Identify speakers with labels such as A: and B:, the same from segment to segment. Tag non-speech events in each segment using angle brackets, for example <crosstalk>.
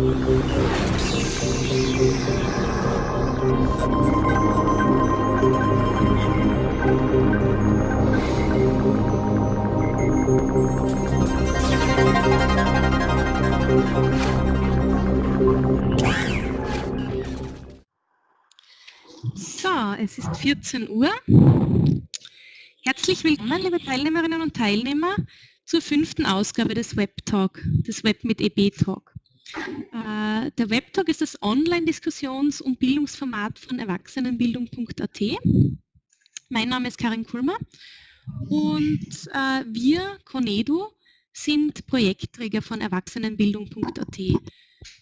A: So, es ist 14 Uhr. Herzlich willkommen, liebe Teilnehmerinnen und Teilnehmer, zur fünften Ausgabe des Webtalk, des Web mit EB Talk. Äh, der Webtalk ist das Online-Diskussions- und Bildungsformat von Erwachsenenbildung.at. Mein Name ist Karin Kulmer und äh, wir, Conedu, sind Projektträger von Erwachsenenbildung.at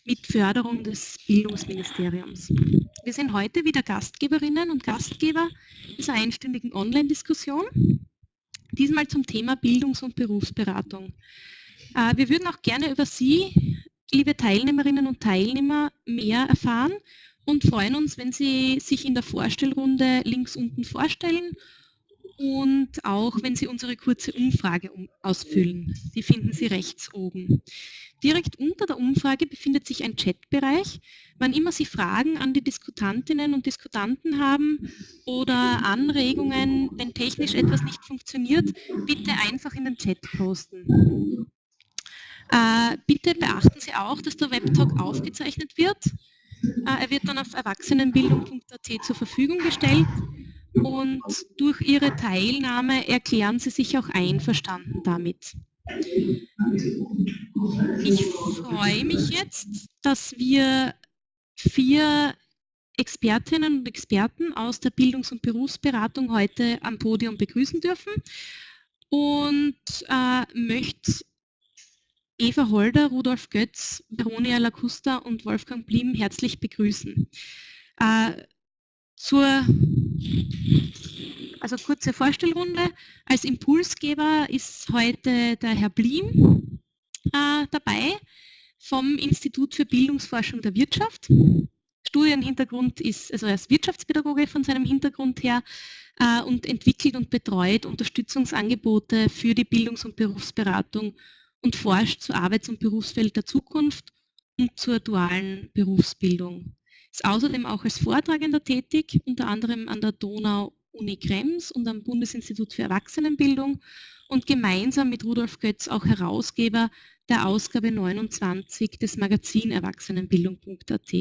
A: mit Förderung des Bildungsministeriums. Wir sind heute wieder Gastgeberinnen und Gastgeber dieser einstündigen Online-Diskussion, diesmal zum Thema Bildungs- und Berufsberatung. Äh, wir würden auch gerne über Sie, liebe Teilnehmerinnen und Teilnehmer, mehr erfahren und freuen uns, wenn Sie sich in der Vorstellrunde links unten vorstellen und auch wenn Sie unsere kurze Umfrage ausfüllen. Die finden Sie rechts oben. Direkt unter der Umfrage befindet sich ein Chatbereich. Wann immer Sie Fragen an die Diskutantinnen und Diskutanten haben oder Anregungen, wenn technisch etwas nicht funktioniert, bitte einfach in den Chat posten. Äh, bitte beachten Sie auch, dass der Webtalk aufgezeichnet wird. Äh, er wird dann auf erwachsenenbildung.at zur Verfügung gestellt und durch Ihre Teilnahme erklären Sie sich auch einverstanden damit. Ich freue mich jetzt, dass wir vier Expertinnen und Experten aus der Bildungs- und Berufsberatung heute am Podium begrüßen dürfen und äh, möchte Eva Holder, Rudolf Götz, Veronia Lacusta und Wolfgang Blim herzlich begrüßen. Äh, zur also kurze Vorstellrunde. Als Impulsgeber ist heute der Herr Blim äh, dabei vom Institut für Bildungsforschung der Wirtschaft. Studienhintergrund ist, also er ist Wirtschaftspädagoge von seinem Hintergrund her äh, und entwickelt und betreut Unterstützungsangebote für die Bildungs- und Berufsberatung und forscht zu Arbeits- und Berufsfeld der Zukunft und zur dualen Berufsbildung. Ist außerdem auch als Vortragender tätig, unter anderem an der Donau-Uni Krems und am Bundesinstitut für Erwachsenenbildung und gemeinsam mit Rudolf Götz auch Herausgeber der Ausgabe 29 des Magazin Erwachsenenbildung.at.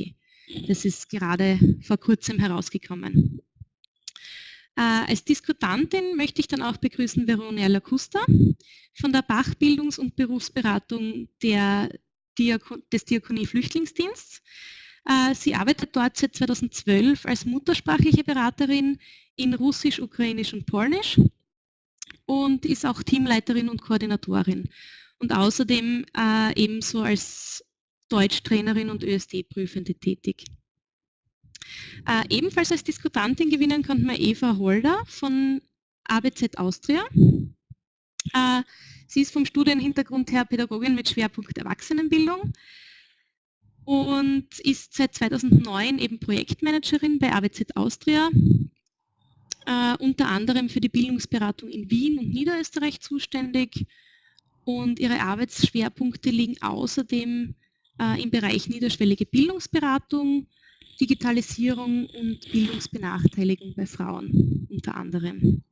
A: Das ist gerade vor kurzem herausgekommen. Äh, als Diskutantin möchte ich dann auch begrüßen Veronia Lacusta von der Bach Bildungs- und Berufsberatung der Diako des Diakonie Flüchtlingsdienstes. Äh, sie arbeitet dort seit 2012 als muttersprachliche Beraterin in Russisch, Ukrainisch und Polnisch und ist auch Teamleiterin und Koordinatorin und außerdem äh, ebenso als Deutschtrainerin und ÖSD-Prüfende tätig. Äh, ebenfalls als Diskutantin gewinnen konnte man Eva Holder von ABZ Austria. Äh, sie ist vom Studienhintergrund her Pädagogin mit Schwerpunkt Erwachsenenbildung und ist seit 2009 eben Projektmanagerin bei AWZ Austria, äh, unter anderem für die Bildungsberatung in Wien und Niederösterreich zuständig und ihre Arbeitsschwerpunkte liegen außerdem äh, im Bereich niederschwellige Bildungsberatung, Digitalisierung und Bildungsbenachteiligung bei Frauen unter anderem.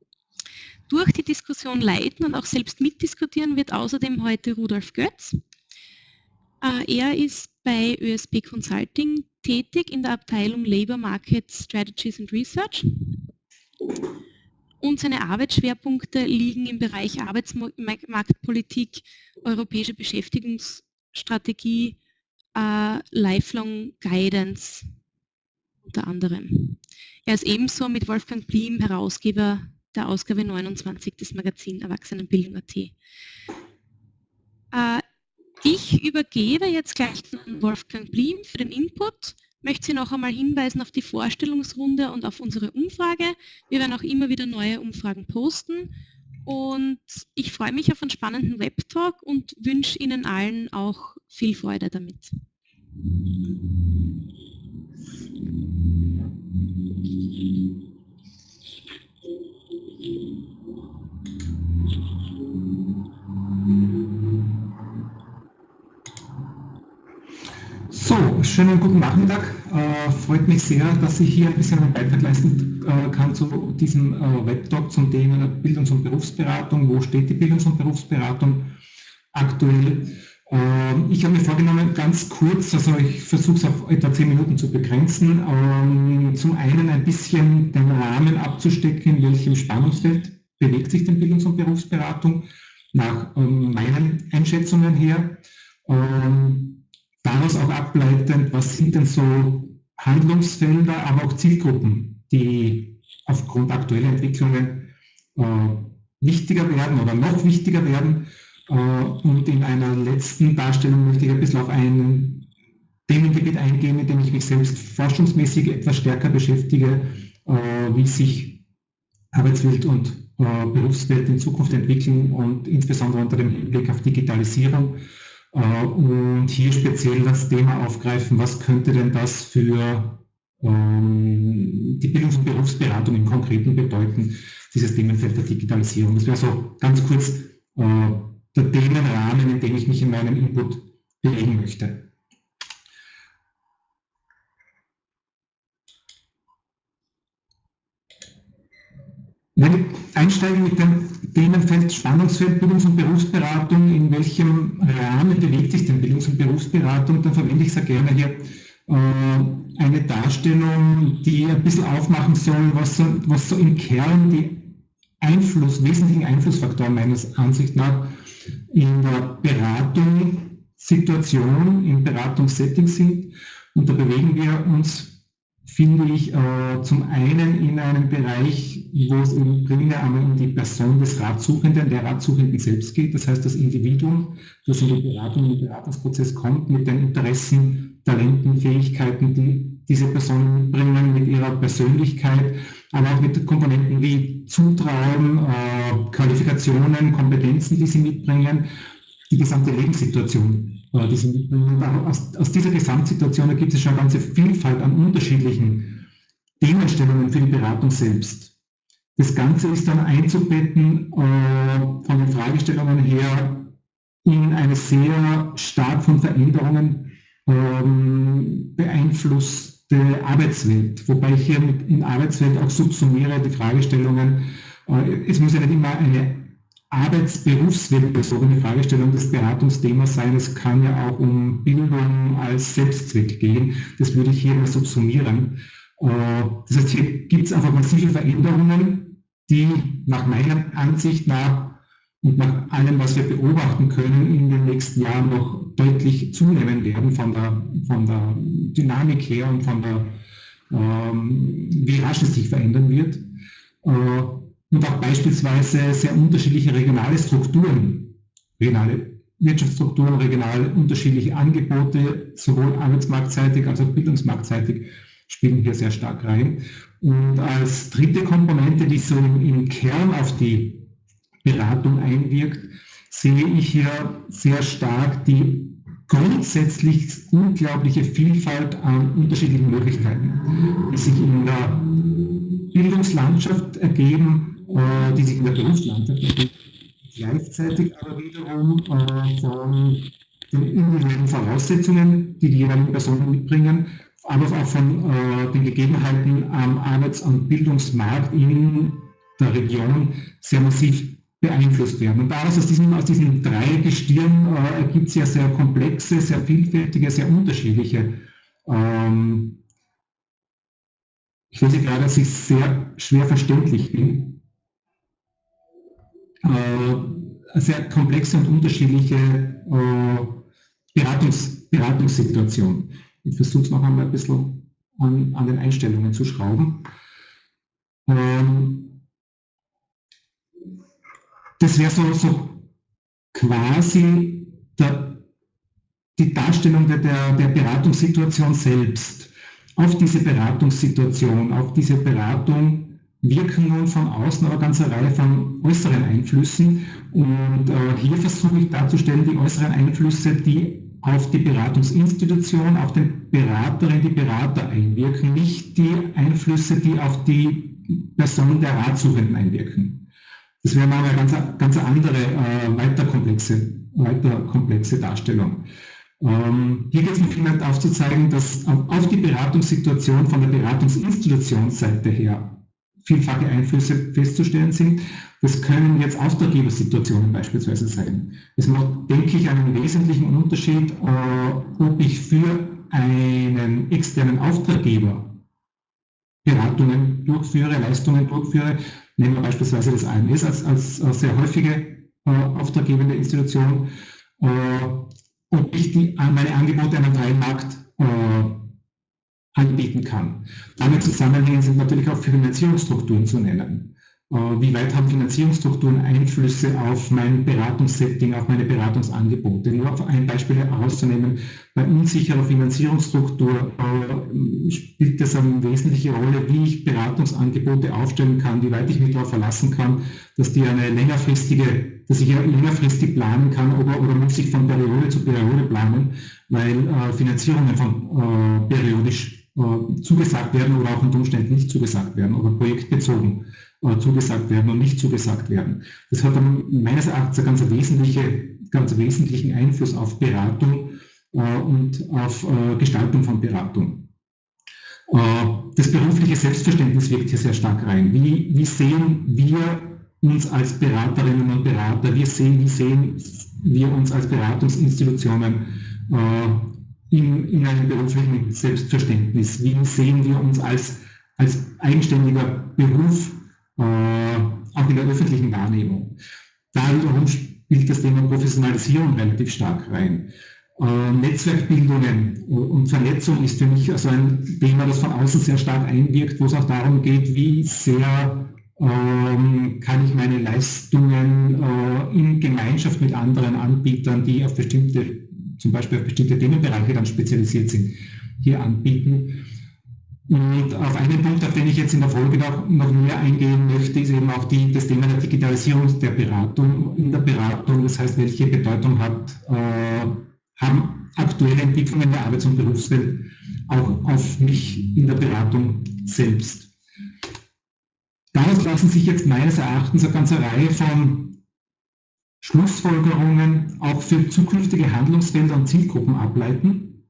A: Durch die Diskussion leiten und auch selbst mitdiskutieren wird außerdem heute Rudolf Götz. Äh, er ist bei ÖSB Consulting tätig in der Abteilung Labor Market Strategies and Research. Und seine Arbeitsschwerpunkte liegen im Bereich Arbeitsmarktpolitik, europäische Beschäftigungsstrategie, äh, Lifelong Guidance unter anderem. Er ist ebenso mit Wolfgang Blim Herausgeber der Ausgabe 29 des Magazin Erwachsenenbildung.at. Äh, ich übergebe jetzt gleich an Wolfgang Blim für den Input. Möchte Sie noch einmal hinweisen auf die Vorstellungsrunde und auf unsere Umfrage. Wir werden auch immer wieder neue Umfragen posten. Und ich freue mich auf einen spannenden Webtalk und wünsche Ihnen allen auch viel Freude damit.
B: Schönen guten Nachmittag. Äh, freut mich sehr, dass ich hier ein bisschen einen Beitrag leisten äh, kann zu diesem äh, Webtalk zum Thema Bildungs- und Berufsberatung. Wo steht die Bildungs- und Berufsberatung aktuell? Ähm, ich habe mir vorgenommen, ganz kurz, also ich versuche es auf etwa zehn Minuten zu begrenzen, ähm, zum einen ein bisschen den Rahmen abzustecken, in welchem Spannungsfeld bewegt sich denn Bildungs- und Berufsberatung nach ähm, meinen Einschätzungen her. Daraus auch ableitend, was sind denn so Handlungsfelder, aber auch Zielgruppen, die aufgrund aktueller Entwicklungen äh, wichtiger werden oder noch wichtiger werden äh, und in einer letzten Darstellung möchte ich ein bisschen auf ein Themengebiet eingehen, mit dem ich mich selbst forschungsmäßig etwas stärker beschäftige, äh, wie sich Arbeitswelt und äh, Berufswelt in Zukunft entwickeln und insbesondere unter dem Hinblick auf Digitalisierung. Und hier speziell das Thema aufgreifen, was könnte denn das für ähm, die Bildungs- und Berufsberatung im Konkreten bedeuten, dieses Themenfeld der Digitalisierung. Das wäre so ganz kurz der Themenrahmen, in dem ich mich in meinem Input bewegen möchte. Wenn einsteigen mit dem Themenfeld Spannungsfeld Bildungs- und Berufsberatung, in welchem Rahmen bewegt sich denn Bildungs- und Berufsberatung, dann verwende ich sehr gerne hier. Äh, eine Darstellung, die ein bisschen aufmachen soll, was so, was so im Kern die Einfluss, wesentlichen Einflussfaktoren meines Ansicht nach in der Beratungssituation, im Beratungssetting sind. Und da bewegen wir uns, finde ich, äh, zum einen in einem Bereich, wo es eben primär einmal um die Person des Ratsuchenden, der Ratsuchenden selbst geht. Das heißt, das Individuum, das in die Beratung, in den Beratungsprozess kommt, mit den Interessen, Talenten, Fähigkeiten, die diese Personen mitbringen, mit ihrer Persönlichkeit, aber auch mit Komponenten wie Zutrauen, äh, Qualifikationen, Kompetenzen, die sie mitbringen, die gesamte Lebenssituation, äh, die sie mitbringen. Aus, aus, dieser Gesamtsituation ergibt es schon eine ganze Vielfalt an unterschiedlichen Themenstellungen für die Beratung selbst. Das Ganze ist dann einzubetten äh, von den Fragestellungen her in eine sehr stark von Veränderungen ähm, beeinflusste Arbeitswelt, wobei ich hier mit in Arbeitswelt auch subsumiere die Fragestellungen, äh, es muss ja nicht immer eine arbeitsberufsweltbezogene Fragestellung des Beratungsthemas sein, es kann ja auch um Bildung als Selbstzweck gehen, das würde ich hier mal subsumieren. Äh, das heißt, hier gibt es einfach massive Veränderungen, die nach meiner Ansicht nach und nach allem, was wir beobachten können, in den nächsten Jahren noch deutlich zunehmen werden von der, von der Dynamik her und von der, ähm, wie rasch es sich verändern wird. Äh, und auch beispielsweise sehr unterschiedliche regionale Strukturen, regionale Wirtschaftsstrukturen, regional unterschiedliche Angebote, sowohl arbeitsmarktseitig als auch bildungsmarktseitig, spielen hier sehr stark rein. Und als dritte Komponente, die so im Kern auf die Beratung einwirkt, sehe ich hier sehr stark die grundsätzlich unglaubliche Vielfalt an unterschiedlichen Möglichkeiten, die sich in der Bildungslandschaft ergeben, äh, die sich in der Berufslandschaft ergeben, gleichzeitig aber wiederum äh, von den individuellen Voraussetzungen, die die jeweiligen Personen mitbringen, aber auch von äh, den Gegebenheiten am Arbeits- und Bildungsmarkt in der Region sehr massiv beeinflusst werden. Und daraus aus diesen, aus diesen drei Gestirn äh, ergibt es ja sehr komplexe, sehr vielfältige, sehr unterschiedliche. Ähm, ich lese gerade, dass ich sehr schwer verständlich bin. Äh, sehr komplexe und unterschiedliche äh, Beratungs, Beratungssituation. Ich versuche es noch einmal ein bisschen an, an den Einstellungen zu schrauben. Ähm, das wäre so, so quasi der, die Darstellung der, der, der Beratungssituation selbst. Auf diese Beratungssituation, auf diese Beratung wirken nun von außen aber ganz eine Reihe von äußeren Einflüssen. Und äh, hier versuche ich darzustellen, die äußeren Einflüsse, die auf die Beratungsinstitution, auf den Beraterin, die Berater einwirken, nicht die Einflüsse, die auf die Person der Ratsuchenden einwirken. Das wäre mal eine ganz, ganz andere, äh, weiter, komplexe, weiter komplexe Darstellung. Ähm, hier geht es mir vielmehr aufzuzeigen, dass auf die Beratungssituation von der Beratungsinstitutionsseite her vielfache Einflüsse festzustellen sind. Das können jetzt Auftraggebersituationen beispielsweise sein. Es macht, denke ich, einen wesentlichen Unterschied, äh, ob ich für einen externen Auftraggeber Beratungen durchführe, Leistungen durchführe. Nehmen wir beispielsweise das AMS als, als, als sehr häufige äh, auftraggebende Institution. Äh, ob ich die, meine Angebote an einem freien äh, anbieten kann. Damit zusammenhängen sind natürlich auch Finanzierungsstrukturen zu nennen. Äh, wie weit haben Finanzierungsstrukturen Einflüsse auf mein Beratungssetting, auf meine Beratungsangebote? Nur auf ein Beispiel herauszunehmen, bei unsicherer Finanzierungsstruktur äh, spielt es eine wesentliche Rolle, wie ich Beratungsangebote aufstellen kann, wie weit ich mich darauf verlassen kann, dass die eine längerfristige, dass ich ja längerfristig planen kann oder, oder muss ich von Periode zu Periode planen, weil äh, Finanzierungen von periodisch zugesagt werden oder auch unter Umständen nicht zugesagt werden oder projektbezogen äh, zugesagt werden und nicht zugesagt werden. Das hat dann meines Erachtens einen ganz, wesentliche, ganz wesentlichen Einfluss auf Beratung äh, und auf äh, Gestaltung von Beratung. Das berufliche Selbstverständnis wirkt hier sehr stark rein. Wie, wie sehen wir uns als Beraterinnen und Berater, wie sehen, wie sehen wir uns als Beratungsinstitutionen in, in einem beruflichen Selbstverständnis? Wie sehen wir uns als, als eigenständiger Beruf äh, auch in der öffentlichen Wahrnehmung. Da wiederum spielt das Thema Professionalisierung relativ stark rein. Äh, Netzwerkbildungen und Vernetzung ist für mich also ein Thema, das von außen sehr stark einwirkt, wo es auch darum geht, wie sehr ähm, kann ich meine Leistungen äh, in Gemeinschaft mit anderen Anbietern, die auf bestimmte, zum Beispiel auf bestimmte Themenbereiche dann spezialisiert sind, hier anbieten. Und auf einen Punkt, auf den ich jetzt in der Folge noch, noch mehr eingehen möchte, ist eben auch die, das Thema der Digitalisierung der Beratung in der Beratung. Das heißt, welche Bedeutung hat, äh, haben aktuelle Entwicklungen der Arbeits- und Berufswelt auch auf mich in der Beratung selbst. Daraus lassen sich jetzt meines Erachtens eine ganze Reihe von Schlussfolgerungen auch für zukünftige Handlungsfelder und Zielgruppen ableiten.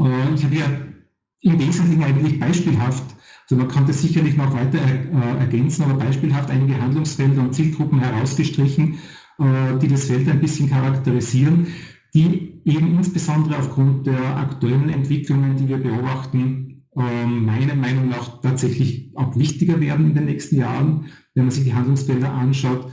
B: Äh, ich habe hier im Wesentlichen eigentlich beispielhaft, also man kann das sicherlich noch weiter äh, ergänzen, aber beispielhaft einige Handlungsfelder und Zielgruppen herausgestrichen, äh, die das Feld ein bisschen charakterisieren, die eben insbesondere aufgrund der aktuellen Entwicklungen, die wir beobachten, äh, meiner Meinung nach tatsächlich auch wichtiger werden in den nächsten Jahren, wenn man sich die Handlungsfelder anschaut.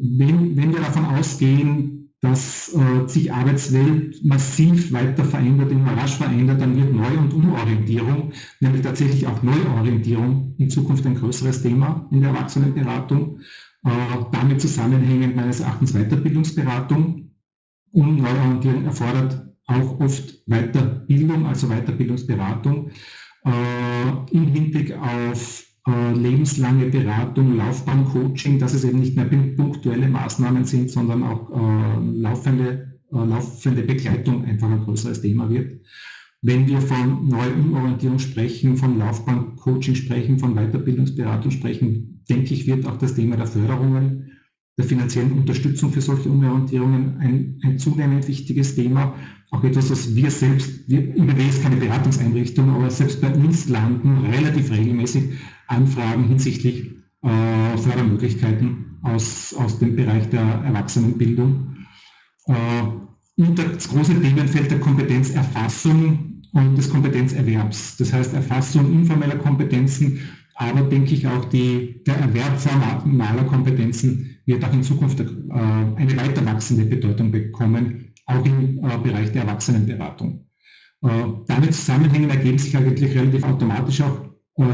B: Wenn, wenn wir davon ausgehen, dass äh, sich Arbeitswelt massiv weiter verändert, immer rasch verändert, dann wird Neu- und Umorientierung, nämlich tatsächlich auch Neuorientierung in Zukunft ein größeres Thema in der Erwachsenenberatung. Äh, damit zusammenhängend meines Erachtens Weiterbildungsberatung. Und Neuorientierung erfordert auch oft Weiterbildung, also Weiterbildungsberatung äh, im Hinblick auf äh, lebenslange Beratung, Laufbahncoaching, dass es eben nicht mehr punktuelle Maßnahmen sind, sondern auch äh, laufende, äh, laufende Begleitung einfach ein größeres Thema wird. Wenn wir von Neuumorientierung sprechen, von Laufbahncoaching sprechen, von Weiterbildungsberatung sprechen, denke ich, wird auch das Thema der Förderungen, der finanziellen Unterstützung für solche Umorientierungen ein, ein zunehmend wichtiges Thema auch etwas, was wir selbst, wir, IBW ist keine Beratungseinrichtung, aber selbst bei uns landen relativ regelmäßig Anfragen hinsichtlich äh, Fördermöglichkeiten aus, aus dem Bereich der Erwachsenenbildung. Äh, und das große Themenfeld der Kompetenzerfassung und des Kompetenzerwerbs. Das heißt Erfassung informeller Kompetenzen, aber denke ich auch die, der Erwerb formaler Kompetenzen wird auch in Zukunft äh, eine weiter wachsende Bedeutung bekommen, auch im äh, Bereich der Erwachsenenberatung. Äh, damit zusammenhängen ergeben sich eigentlich relativ automatisch auch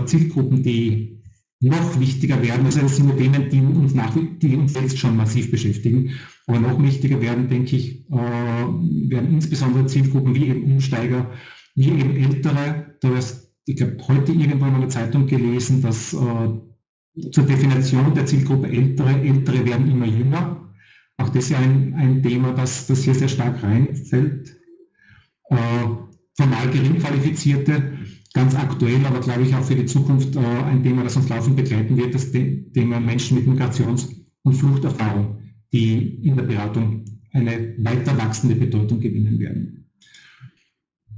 B: Zielgruppen, die noch wichtiger werden. Also das sind Themen, die uns, nach, die uns jetzt schon massiv beschäftigen. Aber noch wichtiger werden, denke ich, werden insbesondere Zielgruppen wie eben Umsteiger, wie eben Ältere. Da ist, ich habe heute irgendwann in einer Zeitung gelesen, dass zur Definition der Zielgruppe Ältere, Ältere werden immer jünger. Auch das ist ja ein, ein Thema, das, das hier sehr stark reinfällt. Äh, formal gering qualifizierte, ganz aktuell, aber glaube ich auch für die Zukunft äh, ein Thema, das uns laufend begleiten wird, das Thema Menschen mit Migrations- und Fluchterfahrung, die in der Beratung eine weiter wachsende Bedeutung gewinnen werden.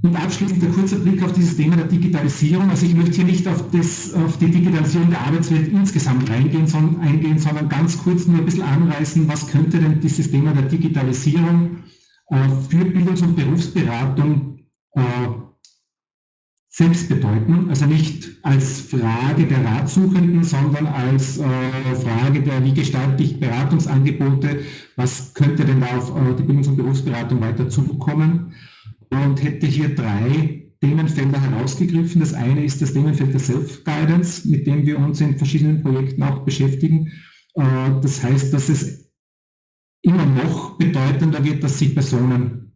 B: Und abschließend ein kurzer Blick auf dieses Thema der Digitalisierung. Also ich möchte hier nicht auf, das, auf die Digitalisierung der Arbeitswelt insgesamt reingehen, sondern, eingehen, sondern ganz kurz nur ein bisschen anreißen, was könnte denn dieses Thema der Digitalisierung äh, für Bildungs- und Berufsberatung äh, selbst bedeuten. Also nicht als Frage der Ratsuchenden, sondern als äh, Frage der, wie gestalte ich Beratungsangebote, was könnte denn da auf äh, die Bildungs- und Berufsberatung weiter zukommen und hätte hier drei Themenfelder herausgegriffen. Das eine ist das Themenfeld der Self-Guidance, mit dem wir uns in verschiedenen Projekten auch beschäftigen. Äh, das heißt, dass es immer noch bedeutender wird, dass sich Personen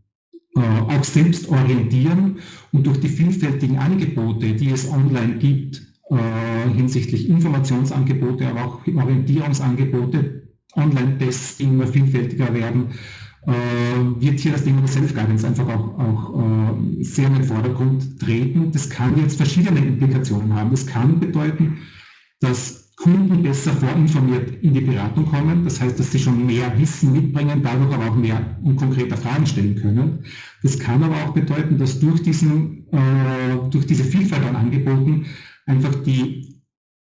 B: auch selbst orientieren und durch die vielfältigen Angebote, die es online gibt, äh, hinsichtlich Informationsangebote, aber auch Orientierungsangebote, Online-Tests, die immer vielfältiger werden, äh, wird hier das Thema der Self-Guidance einfach auch, auch äh, sehr in den Vordergrund treten. Das kann jetzt verschiedene Implikationen haben. Das kann bedeuten, dass Kunden besser vorinformiert in die Beratung kommen. Das heißt, dass sie schon mehr Wissen mitbringen, dadurch aber auch mehr und konkreter Fragen stellen können. Das kann aber auch bedeuten, dass durch, diesen, äh, durch diese Vielfalt an Angeboten einfach die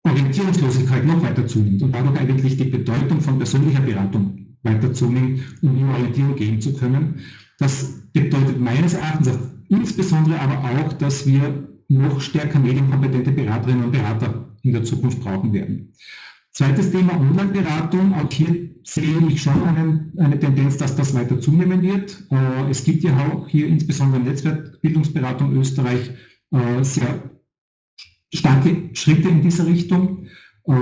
B: Orientierungslosigkeit noch weiter zunimmt und dadurch eigentlich die Bedeutung von persönlicher Beratung weiter zunimmt, um in Orientierung gehen zu können. Das bedeutet meines Erachtens insbesondere aber auch, dass wir noch stärker medienkompetente Beraterinnen und Berater in der Zukunft brauchen werden. Zweites Thema Online-Beratung. Auch hier sehe ich schon einen, eine Tendenz, dass das weiter zunehmen wird. Äh, es gibt ja auch hier insbesondere in Netzwerkbildungsberatung Österreich äh, sehr starke Schritte in dieser Richtung. Äh,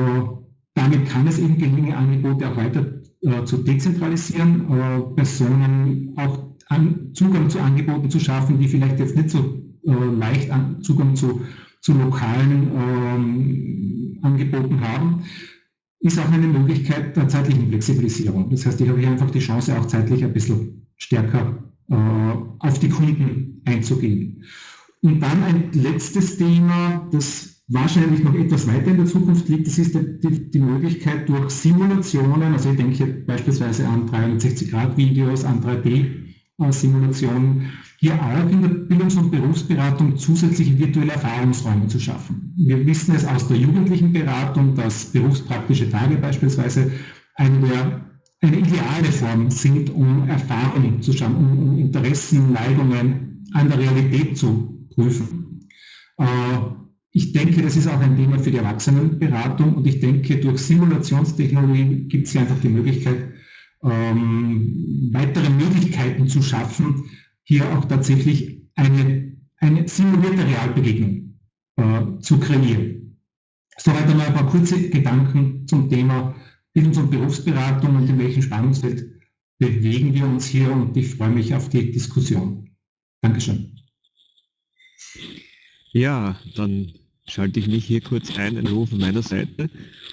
B: damit kann es eben gelingen, Angebote auch weiter zu dezentralisieren, Personen auch an, Zugang zu Angeboten zu schaffen, die vielleicht jetzt nicht so leicht an, Zugang zu, zu lokalen ähm, Angeboten haben, ist auch eine Möglichkeit der zeitlichen Flexibilisierung. Das heißt, ich habe hier einfach die Chance, auch zeitlich ein bisschen stärker äh, auf die Kunden einzugehen. Und dann ein letztes Thema, das wahrscheinlich noch etwas weiter in der Zukunft liegt, das ist die, die Möglichkeit durch Simulationen, also ich denke beispielsweise an 360-Grad-Videos, an 3D-Simulationen, hier auch in der Bildungs- und Berufsberatung zusätzliche virtuelle Erfahrungsräume zu schaffen. Wir wissen es aus der jugendlichen Beratung, dass berufspraktische Tage beispielsweise eine, der, eine ideale Form sind, um Erfahrungen zu schaffen, um, um Interessen, Neigungen an der Realität zu prüfen. Äh, ich denke, das ist auch ein Thema für die Erwachsenenberatung und ich denke, durch Simulationstechnologien gibt es hier einfach die Möglichkeit, ähm, weitere Möglichkeiten zu schaffen, hier auch tatsächlich eine, eine simulierte Realbegegnung äh, zu kreieren. Soweit einmal ein paar kurze Gedanken zum Thema Bildungs- und Berufsberatung und in welchem Spannungsfeld bewegen wir uns hier und ich freue mich auf die Diskussion. Dankeschön.
C: Ja, dann schalte ich mich hier kurz ein, ein Ruf von meiner Seite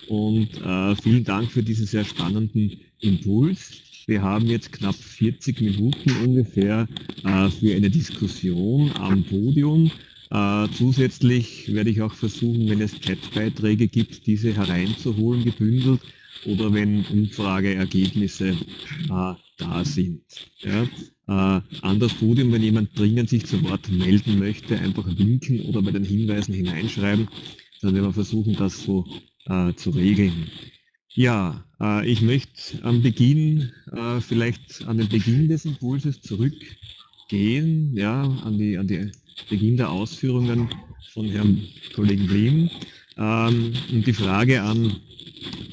C: und äh, vielen Dank für diesen sehr spannenden Impuls. Wir haben jetzt knapp 40 Minuten ungefähr äh, für eine Diskussion am Podium. Äh, zusätzlich werde ich auch versuchen, wenn es Chatbeiträge gibt, diese hereinzuholen, gebündelt oder wenn Umfrageergebnisse äh, da sind. Ja. Äh, an das Podium, wenn jemand dringend sich zu Wort melden möchte, einfach winken oder bei den Hinweisen hineinschreiben. Dann werden wir versuchen, das so äh, zu regeln. Ja, äh, ich möchte am Beginn, äh, vielleicht an den Beginn des Impulses zurückgehen, ja, an die, an die Beginn der Ausführungen von Herrn Kollegen Blim ähm, und die Frage an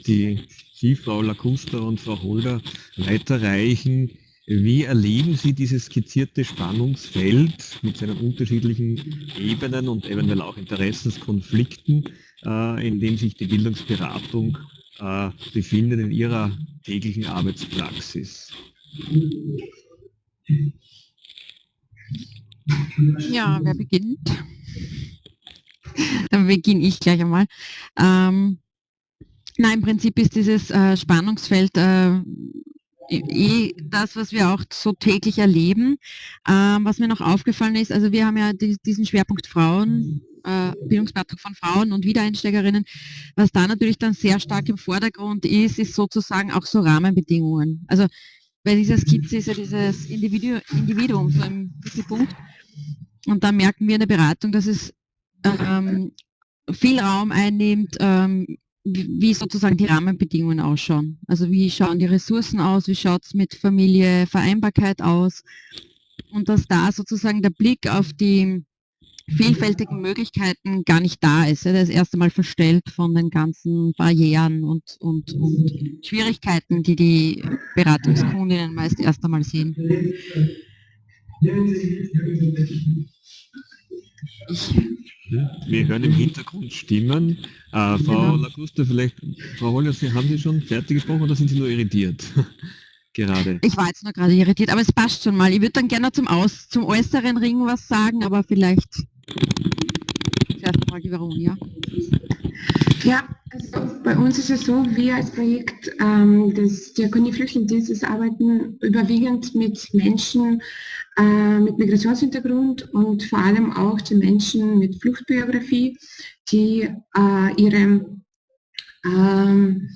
C: die Sie, Frau Lacusta und Frau Holder, weiterreichen. Wie erleben Sie dieses skizzierte Spannungsfeld mit seinen unterschiedlichen Ebenen und eventuell auch Interessenskonflikten, äh, in dem sich die Bildungsberatung äh, befindet in Ihrer täglichen Arbeitspraxis?
D: Ja, wer beginnt? Dann beginne ich gleich einmal. Ähm, nein, im Prinzip ist dieses äh, Spannungsfeld äh, eh das, was wir auch so täglich erleben. Ähm, was mir noch aufgefallen ist, also wir haben ja die, diesen Schwerpunkt Frauen, äh, Bildungsberatung von Frauen und Wiedereinsteigerinnen. Was da natürlich dann sehr stark im Vordergrund ist, ist sozusagen auch so Rahmenbedingungen. Also bei dieser Skizze ist ja dieses Individu Individuum so im Mittelpunkt. Und da merken wir in der Beratung, dass es ähm, viel Raum einnimmt, ähm, wie sozusagen die Rahmenbedingungen ausschauen. Also wie schauen die Ressourcen aus, wie schaut es mit Familie, Vereinbarkeit aus und dass da sozusagen der Blick auf die vielfältigen Möglichkeiten gar nicht da ist. Der ist erst einmal verstellt von den ganzen Barrieren und, und, und Schwierigkeiten, die die Beratungskundinnen meist erst einmal sehen.
C: Ich wir hören im Hintergrund Stimmen. Äh, Frau genau. Lagusta, vielleicht, Frau Holler, Sie, haben Sie schon fertig gesprochen oder sind Sie nur irritiert? <laughs> gerade.
D: Ich war jetzt nur gerade irritiert, aber es passt schon mal. Ich würde dann gerne zum, Aus, zum äußeren Ring was sagen, aber vielleicht zuerst mal die Veronia.
E: Ja, also bei uns ist es so, wir als Projekt ähm, des Diakonie Flüchtlingsdienstes arbeiten überwiegend mit Menschen äh, mit Migrationshintergrund und vor allem auch die Menschen mit Fluchtbiografie, die äh, ihre ähm,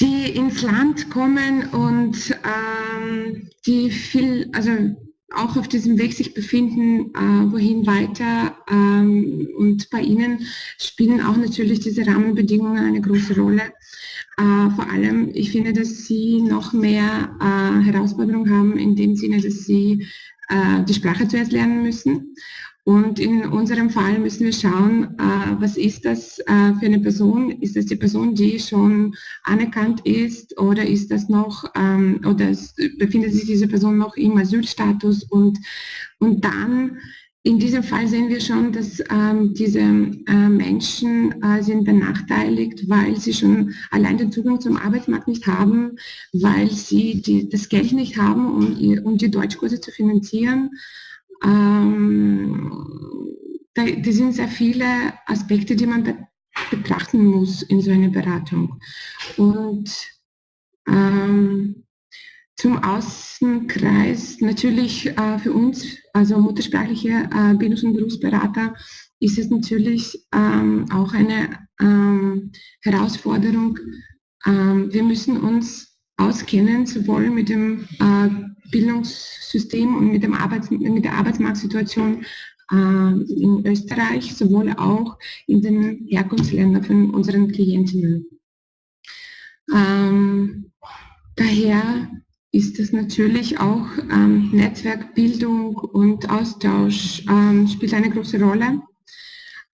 E: die ins Land kommen und ähm, die viel, also auch auf diesem Weg sich befinden, äh, wohin weiter. Ähm, und bei ihnen spielen auch natürlich diese Rahmenbedingungen eine große Rolle. Äh, vor allem, ich finde, dass sie noch mehr äh, Herausforderungen haben, in dem Sinne, dass sie äh, die Sprache zuerst lernen müssen und in unserem Fall müssen wir schauen, äh, was ist das äh, für eine Person? Ist das die Person, die schon anerkannt ist oder ist das noch, ähm, oder befindet sich diese Person noch im Asylstatus? Und, und dann in diesem Fall sehen wir schon, dass ähm, diese äh, Menschen äh, sind benachteiligt, weil sie schon allein den Zugang zum Arbeitsmarkt nicht haben, weil sie die, das Geld nicht haben, um, um die Deutschkurse zu finanzieren ähm, da, sind sehr viele Aspekte, die man be betrachten muss in so einer Beratung. Und ähm, zum Außenkreis natürlich äh, für uns, also muttersprachliche äh, Bildungs- und Berufsberater, ist es natürlich ähm, auch eine ähm, Herausforderung. Ähm, wir müssen uns auskennen, sowohl mit dem äh, Bildungssystem und mit, dem Arbeits-, mit der Arbeitsmarktsituation äh, in Österreich, sowohl auch in den Herkunftsländern von unseren Klientinnen. Ähm, daher ist es natürlich auch ähm, Netzwerkbildung und Austausch ähm, spielt eine große Rolle.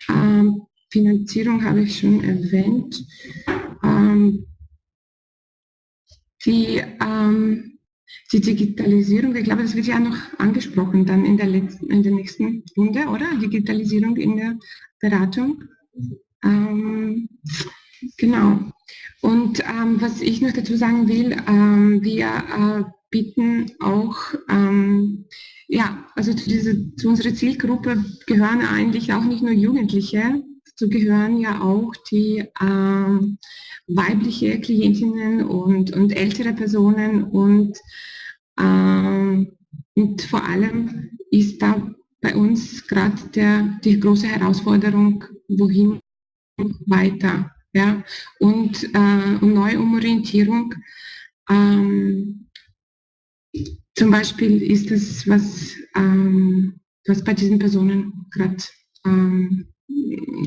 E: Ähm, Finanzierung habe ich schon erwähnt. Die ähm, die Digitalisierung, ich glaube, das wird ja noch angesprochen dann in der, letzten, in der nächsten Runde, oder? Digitalisierung in der Beratung. Ähm, genau. Und ähm, was ich noch dazu sagen will, ähm, wir äh, bieten auch, ähm, ja, also zu, diese, zu unserer Zielgruppe gehören eigentlich auch nicht nur Jugendliche, dazu gehören ja auch die ähm, weibliche Klientinnen und, und ältere Personen und ähm, und vor allem ist da bei uns gerade die große Herausforderung, wohin weiter. Ja? Und, äh, und neue Umorientierung. Ähm, zum Beispiel ist das, was, ähm, was bei diesen Personen gerade ähm,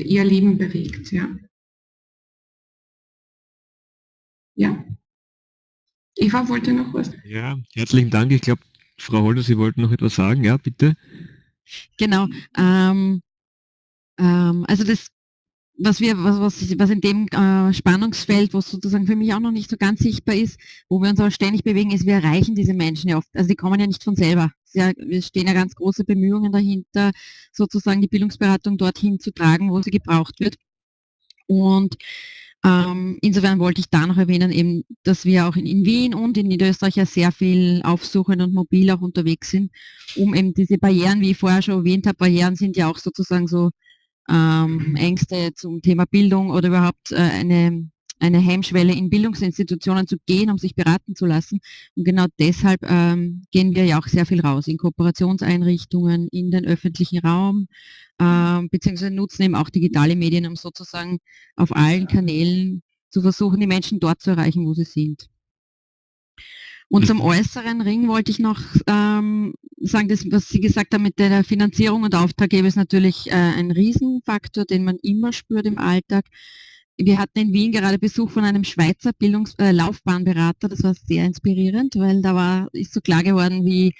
E: ihr Leben bewegt. Ja. ja. Eva wollte noch was.
C: Ja, herzlichen Dank. Ich glaube, Frau Holder, Sie wollten noch etwas sagen. Ja, bitte.
D: Genau. Ähm, ähm, also das, was wir, was, was, was in dem äh, Spannungsfeld, was sozusagen für mich auch noch nicht so ganz sichtbar ist, wo wir uns aber ständig bewegen, ist, wir erreichen diese Menschen ja oft. Also die kommen ja nicht von selber. Ja, wir stehen ja ganz große Bemühungen dahinter, sozusagen die Bildungsberatung dorthin zu tragen, wo sie gebraucht wird. Und ähm, insofern wollte ich da noch erwähnen, eben, dass wir auch in, in, Wien und in Niederösterreich ja sehr viel aufsuchend und mobil auch unterwegs sind, um eben diese Barrieren, wie ich vorher schon erwähnt habe, Barrieren sind ja auch sozusagen so ähm, Ängste zum Thema Bildung oder überhaupt äh, eine eine Hemmschwelle in Bildungsinstitutionen zu gehen, um sich beraten zu lassen. Und genau deshalb ähm, gehen wir ja auch sehr viel raus in Kooperationseinrichtungen, in den öffentlichen Raum, äh, beziehungsweise nutzen eben auch digitale Medien, um sozusagen auf allen Kanälen zu versuchen, die Menschen dort zu erreichen, wo sie sind. Und zum äußeren Ring wollte ich noch ähm, sagen, das, was Sie gesagt haben mit der Finanzierung und Auftraggeber ist natürlich äh, ein Riesenfaktor, den man immer spürt im Alltag. Wir hatten in Wien gerade Besuch von einem Schweizer Bildungs äh, Laufbahnberater, das war sehr inspirierend, weil da war, ist so klar geworden, wie,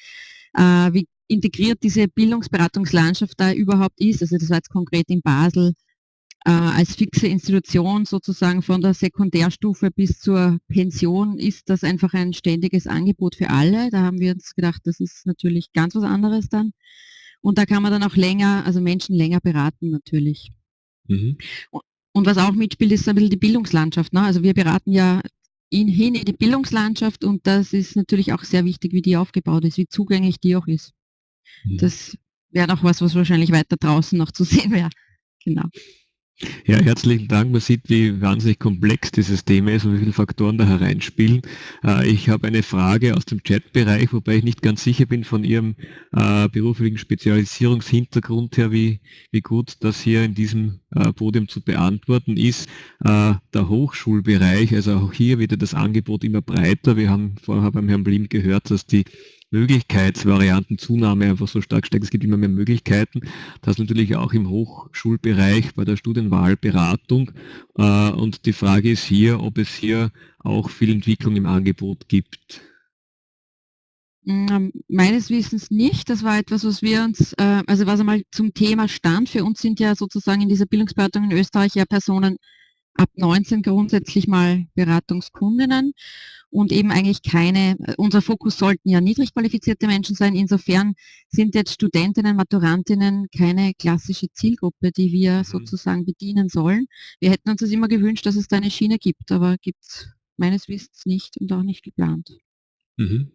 D: äh, wie integriert diese Bildungsberatungslandschaft da überhaupt ist. Also das war jetzt konkret in Basel äh, als fixe Institution sozusagen von der Sekundärstufe bis zur Pension ist das einfach ein ständiges Angebot für alle. Da haben wir uns gedacht, das ist natürlich ganz was anderes dann. Und da kann man dann auch länger, also Menschen länger beraten natürlich. Mhm. Und was auch mitspielt, ist ein bisschen die Bildungslandschaft. Ne? Also wir beraten ja in, hin in die Bildungslandschaft und das ist natürlich auch sehr wichtig, wie die aufgebaut ist, wie zugänglich die auch ist. Mhm. Das wäre noch was, was wahrscheinlich weiter draußen noch zu <laughs> sehen wäre. Genau.
C: Ja, herzlichen Dank. Man sieht, wie wahnsinnig komplex dieses Thema ist und wie viele Faktoren da hereinspielen. Äh, ich habe eine Frage aus dem Chatbereich, wobei ich nicht ganz sicher bin von Ihrem äh, beruflichen Spezialisierungshintergrund her, wie, wie gut das hier in diesem äh, Podium zu beantworten ist. Der Hochschulbereich, also auch hier wieder das Angebot immer breiter. Wir haben vorher beim Herrn Blim gehört, dass die Möglichkeitsvariantenzunahme einfach so stark steigt. Es gibt immer mehr Möglichkeiten. Das natürlich auch im Hochschulbereich bei der Studienwahlberatung. Äh, und die Frage ist hier, ob es hier auch viel Entwicklung im Angebot gibt.
D: Mm, meines Wissens nicht. Das war etwas, was wir uns, äh, also was einmal zum Thema stand. Für uns sind ja sozusagen in dieser Bildungsberatung in Österreich ja Personen ab 19 grundsätzlich mal Beratungskundinnen und eben eigentlich keine, unser Fokus sollten ja niedrig qualifizierte Menschen sein. Insofern sind jetzt Studentinnen, Maturantinnen keine klassische Zielgruppe, die wir mhm. sozusagen bedienen sollen. Wir hätten uns das immer gewünscht, dass es da eine Schiene gibt, aber gibt es meines Wissens nicht und auch nicht geplant. Mhm.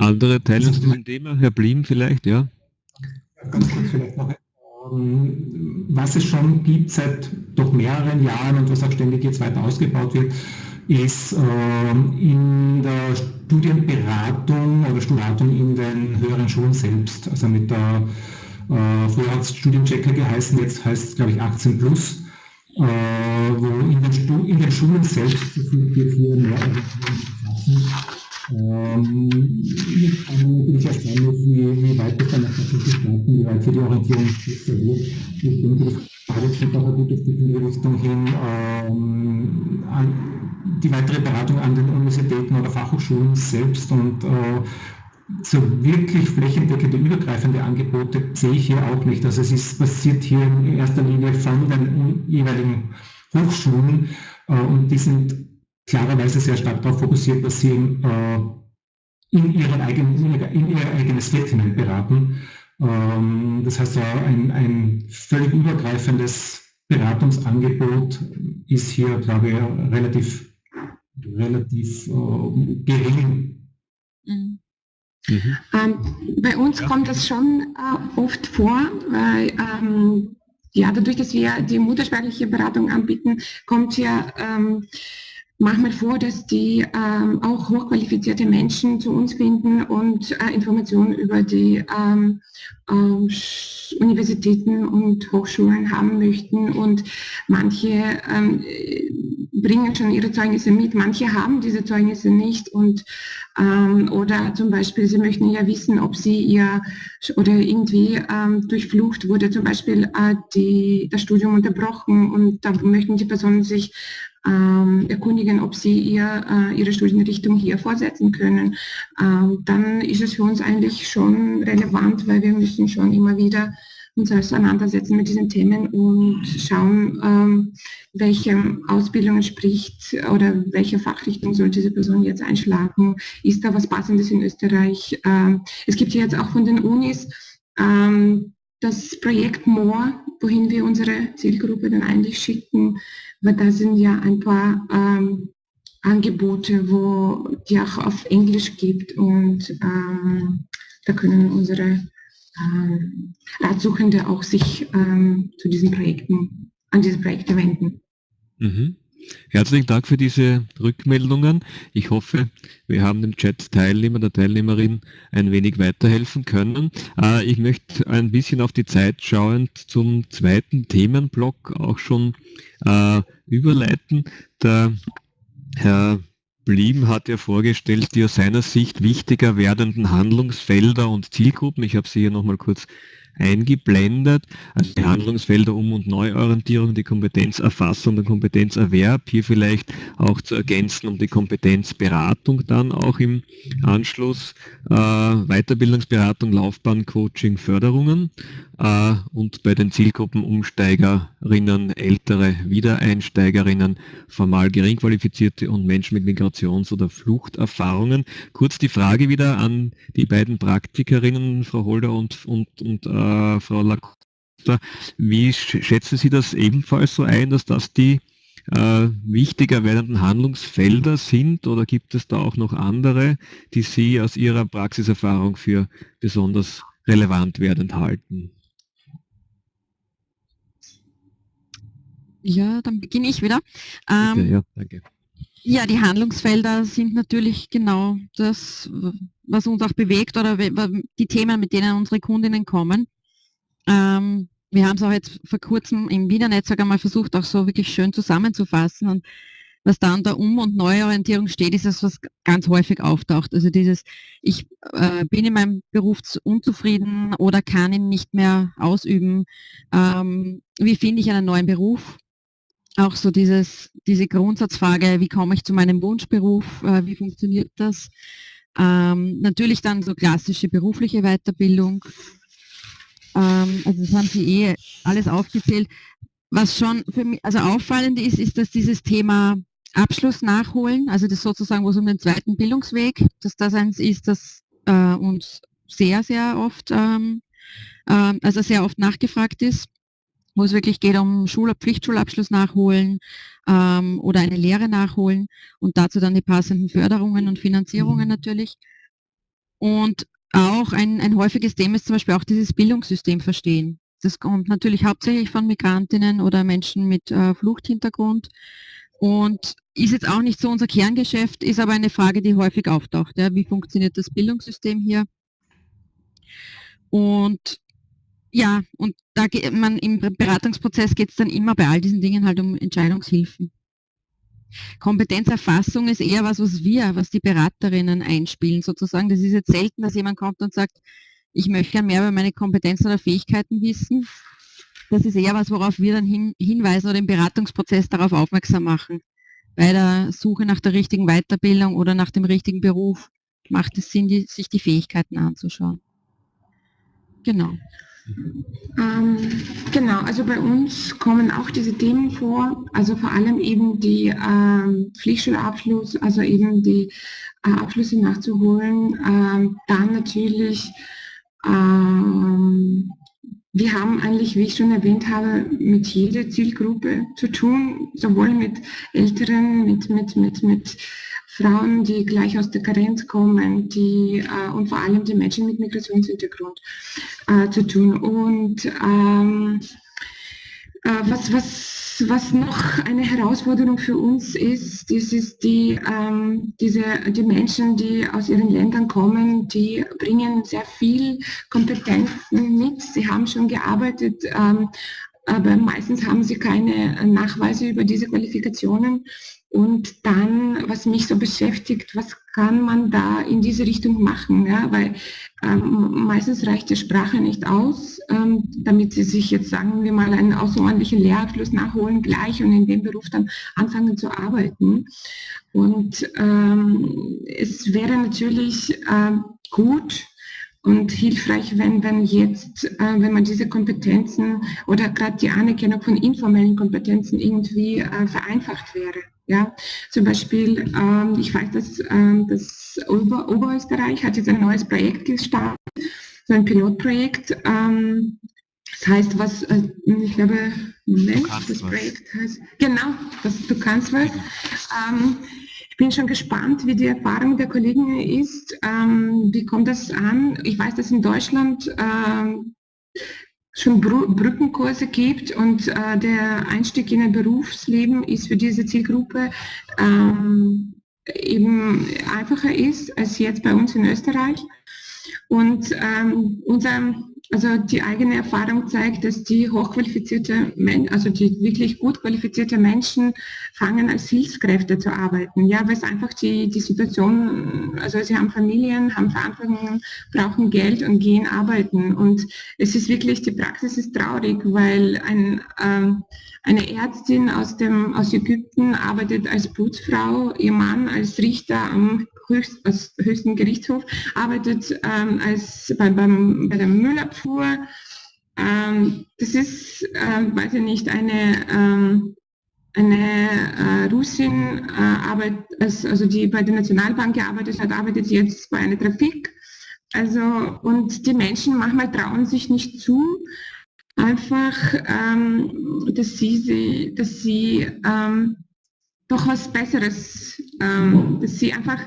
C: Andere Teile zu dem Thema, Herr Blim vielleicht, ja?
B: Ganz kurz vielleicht noch ähm, was es schon gibt seit doch mehreren Jahren und was auch ständig jetzt weiter ausgebaut wird, ist ähm, in der Studienberatung oder Studienberatung in den höheren Schulen selbst, also mit der, äh, früher hat es Studienchecker geheißen, jetzt heißt es glaube ich 18 plus, äh, wo in den, in den, Schulen selbst wird hier mehr ähm, ich kann natürlich erstellen, wie, wie weit das dann tatsächlich starten, wie weit hier die Orientierung wird. Ich denke, das Frage geht auch ein gutes Stück in die Richtung hin, ähm, an die weitere Beratung an den Universitäten oder Fachhochschulen selbst und äh, so wirklich flächendeckende, übergreifende Angebote sehe ich hier auch nicht. Also es ist passiert hier in erster Linie von den jeweiligen Hochschulen äh, und die sind klarerweise sehr stark darauf fokussiert, dass sie äh, in, ihren eigenen, in ihr eigenes Feld hinein beraten. Ähm, das heißt, ein, ein völlig übergreifendes Beratungsangebot ist hier, glaube ich, relativ, relativ äh, gering.
E: Mhm. Mhm. Ähm, bei uns ja. kommt das schon äh, oft vor, weil ähm, ja, dadurch, dass wir die muttersprachliche Beratung anbieten, kommt ja ähm, manchmal vor, dass die ähm, auch hochqualifizierte Menschen zu uns finden und äh, Informationen über die ähm, ähm, Universitäten und Hochschulen haben möchten. Und manche ähm, bringen schon ihre Zeugnisse mit, manche haben diese Zeugnisse nicht. Und, ähm, oder zum Beispiel, sie möchten ja wissen, ob sie ihr oder irgendwie ähm, durch Flucht wurde zum Beispiel äh, die, das Studium unterbrochen und da möchten die Personen sich ähm, erkundigen, ob sie ihr, äh, ihre Studienrichtung hier fortsetzen können, ähm, dann ist es für uns eigentlich schon relevant, weil wir müssen schon immer wieder uns auseinandersetzen mit diesen Themen und schauen, ähm, welche Ausbildung entspricht oder welche Fachrichtung soll diese Person jetzt einschlagen. Ist da was Passendes in Österreich? Ähm, es gibt jetzt auch von den Unis ähm, das Projekt MORE, wohin wir unsere Zielgruppe dann eigentlich schicken, weil da sind ja ein paar ähm, Angebote, wo die auch auf Englisch gibt und ähm, da können unsere ähm, Ratsuchende auch sich ähm, zu diesen Projekten, an diese Projekte wenden.
C: Mhm. Herzlichen Dank für diese Rückmeldungen. Ich hoffe, wir haben dem Chat-Teilnehmer, der Teilnehmerin ein wenig weiterhelfen können. Äh, ich möchte ein bisschen auf die Zeit schauend zum zweiten Themenblock auch schon äh, überleiten. Der Herr Blieben hat ja vorgestellt, die aus seiner Sicht wichtiger werdenden Handlungsfelder und Zielgruppen. Ich habe sie hier nochmal kurz eingeblendet. Also die Handlungsfelder Um- und Neuorientierung, die Kompetenzerfassung, der Kompenzerwerb, hier vielleicht auch zu ergänzen um die Kompetenzberatung dann auch im Anschluss, äh, Weiterbildungsberatung, Laufbahncoaching, Förderungen äh, und bei den Zielgruppen Umsteigerinnen, ältere Wiedereinsteigerinnen, formal geringqualifizierte und Menschen mit Migrations- oder Fluchterfahrungen. Kurz die Frage wieder an die beiden Praktikerinnen, Frau Holder und, und, und äh, Frau Lacosta. Wie schätzen Sie das ebenfalls so ein, dass das die äh, wichtiger werdenden Handlungsfelder sind oder gibt es da auch noch andere, die Sie aus Ihrer Praxiserfahrung für besonders relevant werdend halten?
D: Ja, dann beginne ich wieder. Ähm,
C: Bitte, ja, danke.
D: Ja, die Handlungsfelder sind natürlich genau das, was uns auch bewegt oder die Themen, mit denen unsere Kundinnen kommen. Ähm, wir haben es auch jetzt vor kurzem im Wiener-Netzwerk einmal versucht, auch so wirklich schön zusammenzufassen. Und was da an der Um- und Neuorientierung steht, ist das, was ganz häufig auftaucht. Also dieses, ich äh, bin in meinem Beruf unzufrieden oder kann ihn nicht mehr ausüben. Ähm, wie finde ich einen neuen Beruf? auch so dieses, diese Grundsatzfrage, wie komme ich zu meinem Wunschberuf, äh, wie funktioniert das? Ähm, natürlich dann so klassische berufliche Weiterbildung. Ähm, also das haben Sie eh alles aufgezählt. Was schon für mich, also auffallend ist, ist, dass dieses Thema Abschluss nachholen, also das sozusagen, wo es um den zweiten Bildungsweg, dass das eins ist, das äh, uns sehr, sehr oft, ähm, äh, also sehr oft nachgefragt ist wo es wirklich geht um Schul Pflichtschulabschluss nachholen ähm, oder eine Lehre nachholen und dazu dann die passenden Förderungen und Finanzierungen mhm. natürlich. Und auch ein, ein häufiges Thema ist zum Beispiel auch dieses Bildungssystem verstehen. Das kommt natürlich hauptsächlich von Migrantinnen oder Menschen mit äh, Fluchthintergrund und ist jetzt auch nicht so unser Kerngeschäft, ist aber eine Frage, die häufig auftaucht. Ja. Wie funktioniert das Bildungssystem hier? Und ja, und da geht man im Beratungsprozess geht es dann immer bei all diesen Dingen halt um Entscheidungshilfen. Kompetenzerfassung ist eher was, was wir, was die Beraterinnen einspielen sozusagen. Das ist jetzt selten, dass jemand kommt und sagt, ich möchte ja mehr über meine Kompetenzen oder Fähigkeiten wissen. Das ist eher was, worauf wir dann hin, hinweisen oder im Beratungsprozess darauf aufmerksam machen. Bei der Suche nach der richtigen Weiterbildung oder nach dem richtigen Beruf macht es Sinn, die, sich die Fähigkeiten anzuschauen. Genau.
E: Ähm, genau, also bei uns kommen auch diese Themen vor, also vor allem eben die ähm, Pflichtschulabschluss, also eben die äh, Abschlüsse nachzuholen. Ähm, dann natürlich, ähm, wir haben eigentlich, wie ich schon erwähnt habe, mit jeder Zielgruppe zu tun, sowohl mit Älteren, mit, mit, mit, mit Frauen, die gleich aus der Karenz kommen, die äh, und vor allem die Menschen mit Migrationshintergrund äh, zu tun. Und ähm, äh, was, was, was noch eine Herausforderung für uns ist, das ist die, ähm, diese, die Menschen, die aus ihren Ländern kommen, die bringen sehr viel Kompetenzen mit. Sie haben schon gearbeitet, ähm, aber meistens haben sie keine Nachweise über diese Qualifikationen. Und dann, was mich so beschäftigt, was kann man da in diese Richtung machen? Ja? Weil ähm, meistens reicht die Sprache nicht aus, ähm, damit sie sich jetzt, sagen wir mal, einen außerordentlichen Lehrabschluss nachholen gleich und in dem Beruf dann anfangen zu arbeiten. Und ähm, es wäre natürlich äh, gut, und hilfreich, wenn, wenn jetzt, äh, wenn man diese Kompetenzen oder gerade die Anerkennung von informellen Kompetenzen irgendwie äh, vereinfacht wäre. Ja, zum Beispiel, ähm, ich weiß, dass ähm, das Ober Oberösterreich hat jetzt ein neues Projekt gestartet, so ein Pilotprojekt. Ähm, das heißt, was, äh, ich glaube, Moment, das Projekt heißt, genau, das, du kannst was. Ähm, ich bin schon gespannt, wie die Erfahrung der Kollegen ist. Ähm, wie kommt das an? Ich weiß, dass in Deutschland ähm, schon Brückenkurse gibt und äh, der Einstieg in ein Berufsleben ist für diese Zielgruppe ähm, eben einfacher ist als jetzt bei uns in Österreich. Und ähm, unser also die eigene Erfahrung zeigt, dass die hochqualifizierte also die wirklich gut qualifizierte Menschen fangen als Hilfskräfte zu arbeiten. Ja, weil es einfach die, die Situation, also sie haben Familien, haben Verantwortungen, brauchen Geld und gehen arbeiten. Und es ist wirklich, die Praxis ist traurig, weil ein, äh, eine Ärztin aus, dem, aus Ägypten arbeitet als Putzfrau, ihr Mann als Richter am höchst, als höchsten Gerichtshof, arbeitet ähm, als bei, beim, bei der Müllabfuhr. Ähm, das ist, ähm, weiß ich nicht, eine, ähm, eine äh, Russin, äh, arbeitet, also die bei der Nationalbank gearbeitet hat, arbeitet jetzt bei einer Trafik. Also, und die Menschen manchmal trauen sich nicht zu, einfach, ähm, dass sie, dass sie ähm, doch was Besseres, ähm, dass sie einfach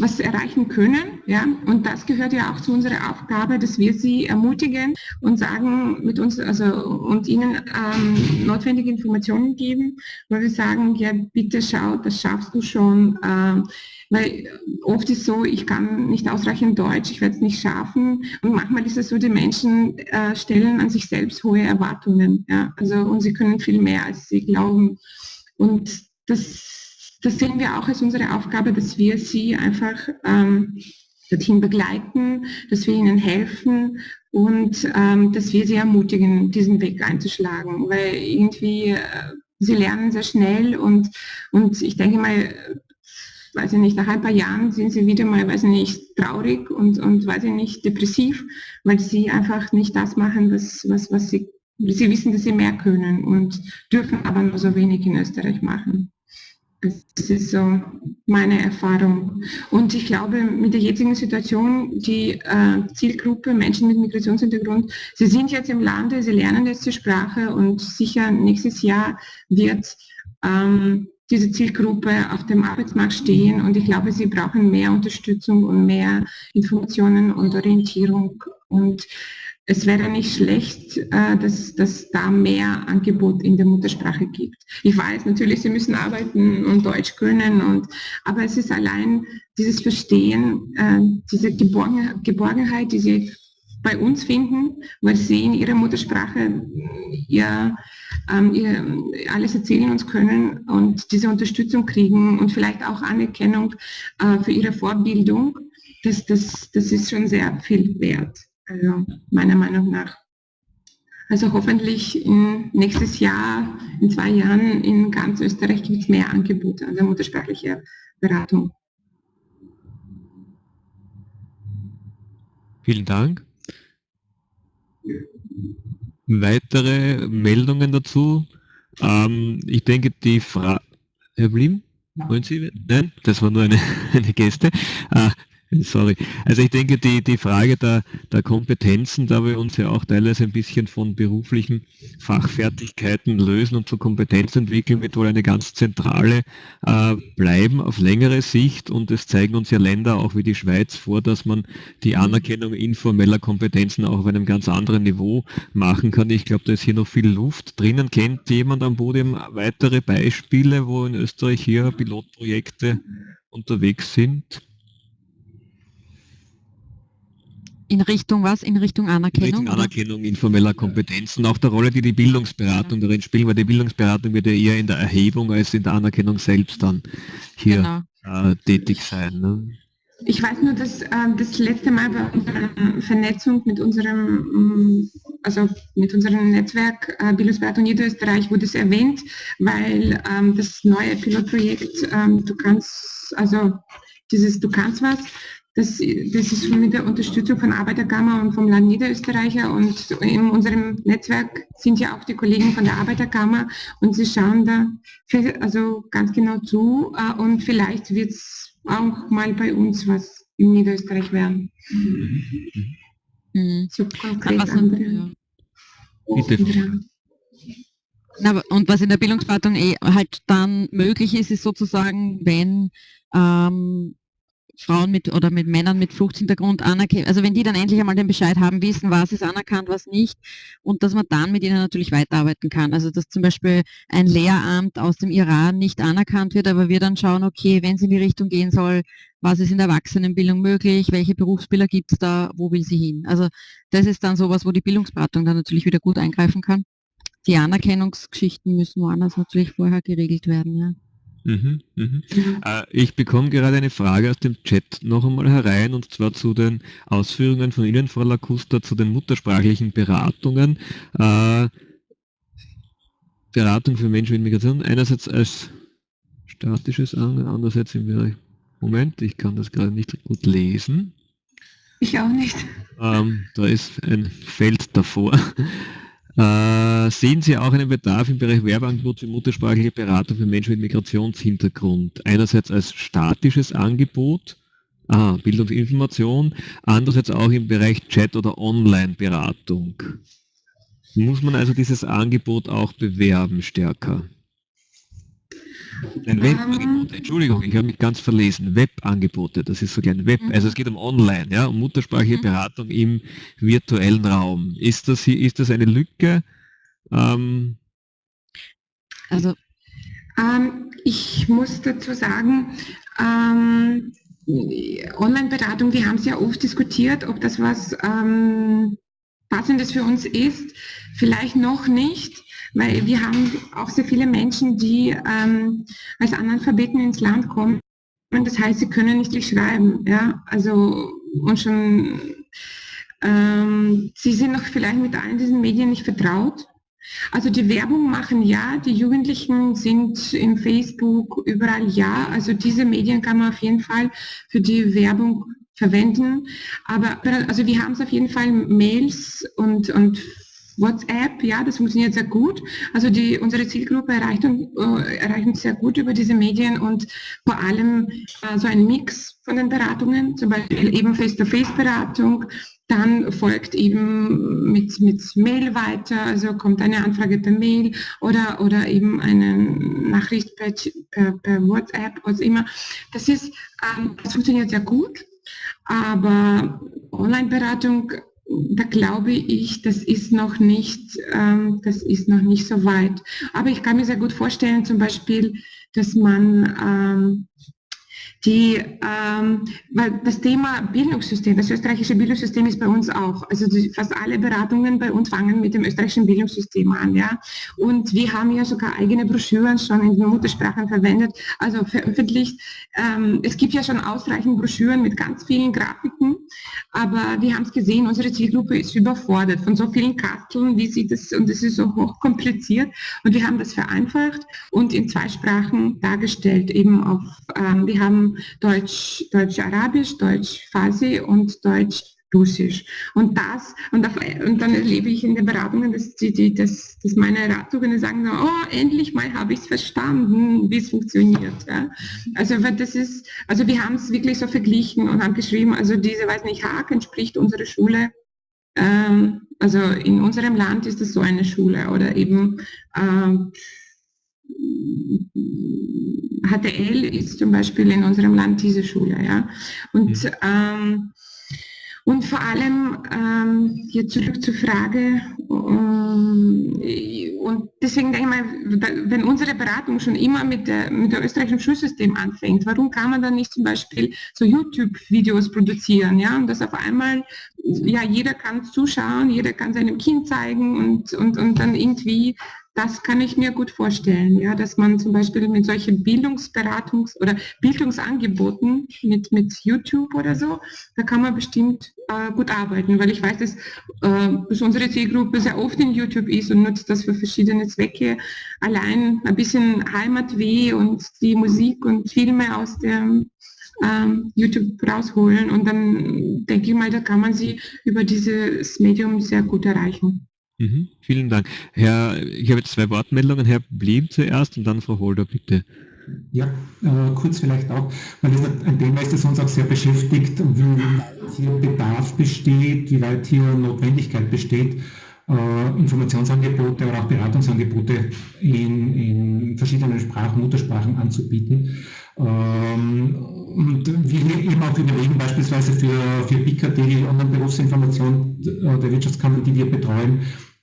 E: was erreichen können. Ja? Und das gehört ja auch zu unserer Aufgabe, dass wir sie ermutigen und sagen mit uns, also und ihnen ähm, notwendige Informationen geben, weil wir sagen, ja bitte schau, das schaffst du schon. Ähm, weil oft ist so, ich kann nicht ausreichend Deutsch, ich werde es nicht schaffen. Und manchmal ist es so, die Menschen äh, stellen an sich selbst hohe Erwartungen. Ja? Also und sie können viel mehr, als sie glauben. Und das das sehen wir auch als unsere Aufgabe, dass wir sie einfach ähm, dorthin begleiten, dass wir ihnen helfen und ähm, dass wir sie ermutigen, diesen Weg einzuschlagen, weil irgendwie äh, sie lernen sehr schnell und, und ich denke mal, weiß ich nicht, nach ein paar Jahren sind sie wieder mal, weiß ich nicht, traurig und, und weiß ich nicht, depressiv, weil sie einfach nicht das machen, was, was, was sie, sie wissen, dass sie mehr können und dürfen aber nur so wenig in Österreich machen. Das ist so meine Erfahrung. Und ich glaube, mit der jetzigen Situation, die äh, Zielgruppe Menschen mit Migrationshintergrund, sie sind jetzt im Lande, sie lernen jetzt die Sprache und sicher nächstes Jahr wird ähm, diese Zielgruppe auf dem Arbeitsmarkt stehen und ich glaube, sie brauchen mehr Unterstützung und mehr Informationen und Orientierung und es wäre nicht schlecht, äh, dass, dass da mehr Angebot in der Muttersprache gibt. Ich weiß natürlich, sie müssen arbeiten und Deutsch können, und, aber es ist allein dieses Verstehen, äh, diese Geborgen, Geborgenheit, die sie bei uns finden, weil sie in ihrer Muttersprache ihr, ähm, ihr alles erzählen uns können und diese Unterstützung kriegen und vielleicht auch Anerkennung äh, für ihre Vorbildung, das, das, das ist schon sehr viel wert. Also meiner Meinung nach. Also hoffentlich in nächstes Jahr, in zwei Jahren in ganz Österreich gibt es mehr Angebote an der muttersprachlichen Beratung.
C: Vielen Dank. Weitere Meldungen dazu? Ähm, ich denke, die Frage... Herr Blim, wollen Sie? Nein, das war nur eine, <laughs> eine Geste. Äh, Sorry. Also ich denke, die, die Frage der, der Kompetenzen, da wir uns ja auch teilweise ein bisschen von beruflichen Fachfertigkeiten lösen und zur Kompetenz entwickeln, wird wohl eine ganz zentrale äh, bleiben auf längere Sicht. Und es zeigen uns ja Länder auch wie die Schweiz vor, dass man die Anerkennung informeller Kompetenzen auch auf einem ganz anderen Niveau machen kann. Ich glaube, da ist hier noch viel Luft drinnen. Kennt jemand am Podium weitere Beispiele, wo in Österreich hier Pilotprojekte unterwegs sind?
D: In Richtung was? In Richtung Anerkennung? In
C: Richtung Anerkennung oder? informeller Kompetenzen, auch der Rolle, die die Bildungsberatung darin spielt, weil die Bildungsberatung wird ja eher in der Erhebung als in der Anerkennung selbst dann hier genau. äh, tätig sein. Ne?
E: Ich weiß nur, dass äh, das letzte Mal bei unserer Vernetzung mit unserem, mm, also mit unserem Netzwerk äh, Bildungsberatung Niederösterreich wurde es erwähnt, weil ähm, das neue Pilotprojekt, ähm, du kannst, also dieses Du kannst was, das, das ist mit der Unterstützung von Arbeiterkammer und vom Land Niederösterreicher und in unserem Netzwerk sind ja auch die Kollegen von der Arbeiterkammer und sie schauen da also ganz genau zu äh, und vielleicht wird es auch mal bei uns was in Niederösterreich werden. Mhm. So konkret was andere. Ja.
D: Na, und was in der Bildungsberatung eh halt dann möglich ist, ist sozusagen, wenn ähm, Frauen mit oder mit Männern mit Fluchthintergrund anerkennen, also wenn die dann endlich einmal den Bescheid haben, wissen, was ist anerkannt, was nicht und dass man dann mit ihnen natürlich weiterarbeiten kann. Also dass zum Beispiel ein Lehramt aus dem Iran nicht anerkannt wird, aber wir dann schauen, okay, wenn es in die Richtung gehen soll, was ist in der Erwachsenenbildung möglich, welche Berufsbilder gibt es da, wo will sie hin. Also das ist dann sowas, wo die Bildungsberatung dann natürlich wieder gut eingreifen kann. Die Anerkennungsgeschichten müssen woanders natürlich vorher geregelt werden, ja.
C: Mhm, mhm. Äh, ich bekomme gerade eine Frage aus dem Chat noch einmal herein und zwar zu den Ausführungen von Ihnen, Frau Lacusta, zu den muttersprachlichen Beratungen. Äh, Beratung für Menschen mit Migration, einerseits als statisches andererseits im Bereich, Moment, ich kann das gerade nicht gut lesen.
E: Ich auch nicht.
C: Ähm, da ist ein Feld davor. Äh, sehen Sie auch einen Bedarf im Bereich Werbeangebot für muttersprachliche Beratung für Menschen mit Migrationshintergrund? Einerseits als statisches Angebot, ah, Bildungsinformation, andererseits auch im Bereich Chat- oder Online-Beratung. Muss man also dieses Angebot auch bewerben stärker? Ein Webangebot, ähm. Entschuldigung, ich habe mich ganz verlesen. Webangebote, das ist so ein Web, also es geht um Online, ja, um muttersprachliche mhm. Beratung im virtuellen Raum. Ist das, ist das eine Lücke? Ähm,
E: also ähm, ich muss dazu sagen, ähm, Online-Beratung, wir haben es ja oft diskutiert, ob das was ähm, Passendes für uns ist. Vielleicht noch nicht weil wir haben auch sehr viele Menschen, die ähm, als Analphabeten ins Land kommen. Und das heißt, sie können nicht schreiben. Ja? Also, und schon, ähm, sie sind noch vielleicht mit allen diesen Medien nicht vertraut. Also die Werbung machen ja, die Jugendlichen sind im Facebook, überall ja. Also diese Medien kann man auf jeden Fall für die Werbung verwenden. Aber also wir haben es auf jeden Fall Mails und, und WhatsApp, ja, das funktioniert sehr gut. Also die, unsere Zielgruppe erreicht, äh, erreicht uns sehr gut über diese Medien und vor allem äh, so ein Mix von den Beratungen, zum Beispiel eben Face-to-Face-Beratung, dann folgt eben mit, mit Mail weiter, also kommt eine Anfrage per Mail oder, oder eben eine Nachricht per, per, per WhatsApp, was immer. Das ist, ähm, das funktioniert sehr gut, aber Online-Beratung da glaube ich, das ist noch nicht, ähm, das ist noch nicht so weit. Aber ich kann mir sehr gut vorstellen, zum Beispiel, dass man ähm, die, ähm, weil das Thema Bildungssystem, das österreichische Bildungssystem ist bei uns auch, also die, fast alle Beratungen bei uns fangen mit dem österreichischen Bildungssystem an, ja. Und wir haben ja sogar eigene Broschüren schon in den Muttersprachen verwendet, also veröffentlicht. Ähm, es gibt ja schon ausreichend Broschüren mit ganz vielen Grafiken, aber wir haben es gesehen, unsere Zielgruppe ist überfordert von so vielen Kasteln, wie sie das, und es ist so hochkompliziert. Und wir haben das vereinfacht und in zwei Sprachen dargestellt, eben auf, ähm, wir haben Deutsch, Deutsch-Arabisch, Deutsch-Farsi und Deutsch Russisch. Und das, und, auf, und, dann erlebe ich in den Beratungen, dass, die, die, dass, dass meine Ratsuchenden sagen, oh, endlich mal habe ich es verstanden, wie es funktioniert. Ja. Also das ist, also wir haben es wirklich so verglichen und haben geschrieben, also diese, weiß nicht, Haag entspricht unsere Schule. Ähm, also in unserem Land ist es so eine Schule oder eben ähm, HTL ist zum Beispiel in unserem Land diese Schule. Ja? Und, mhm. ähm, und vor allem, ähm, jetzt zurück zur Frage, ähm, und deswegen denke ich mal, wenn unsere Beratung schon immer mit der, mit der österreichischen Schulsystem anfängt, warum kann man dann nicht zum Beispiel so YouTube-Videos produzieren, ja, und das auf einmal, ja, jeder kann zuschauen, jeder kann seinem Kind zeigen und, und, und dann irgendwie das kann ich mir gut vorstellen, ja, dass man zum Beispiel mit solchen Bildungsberatungs- oder Bildungsangeboten mit, mit YouTube oder so, da kann man bestimmt äh, gut arbeiten, weil ich weiß, dass, äh, dass unsere Zielgruppe sehr oft in YouTube ist und nutzt das für verschiedene Zwecke. Allein ein bisschen Heimatweh und die Musik und Filme aus dem ähm, YouTube rausholen und dann denke ich mal, da kann man sie über dieses Medium sehr gut erreichen.
C: Mhm, vielen Dank. Herr, ich habe jetzt zwei Wortmeldungen. Herr Blieb zuerst und dann Frau Holder, bitte.
B: Ja, äh, kurz vielleicht auch, weil das ein Thema ist, das uns auch sehr beschäftigt, wie weit hier Bedarf besteht, wie weit hier Notwendigkeit besteht, äh, Informationsangebote oder auch Beratungsangebote in, in verschiedenen Sprachen, Muttersprachen anzubieten. Ähm, und wir eben auch überlegen, beispielsweise für, für BIKAT, die Online-Berufsinformation der Wirtschaftskammer, die wir betreuen,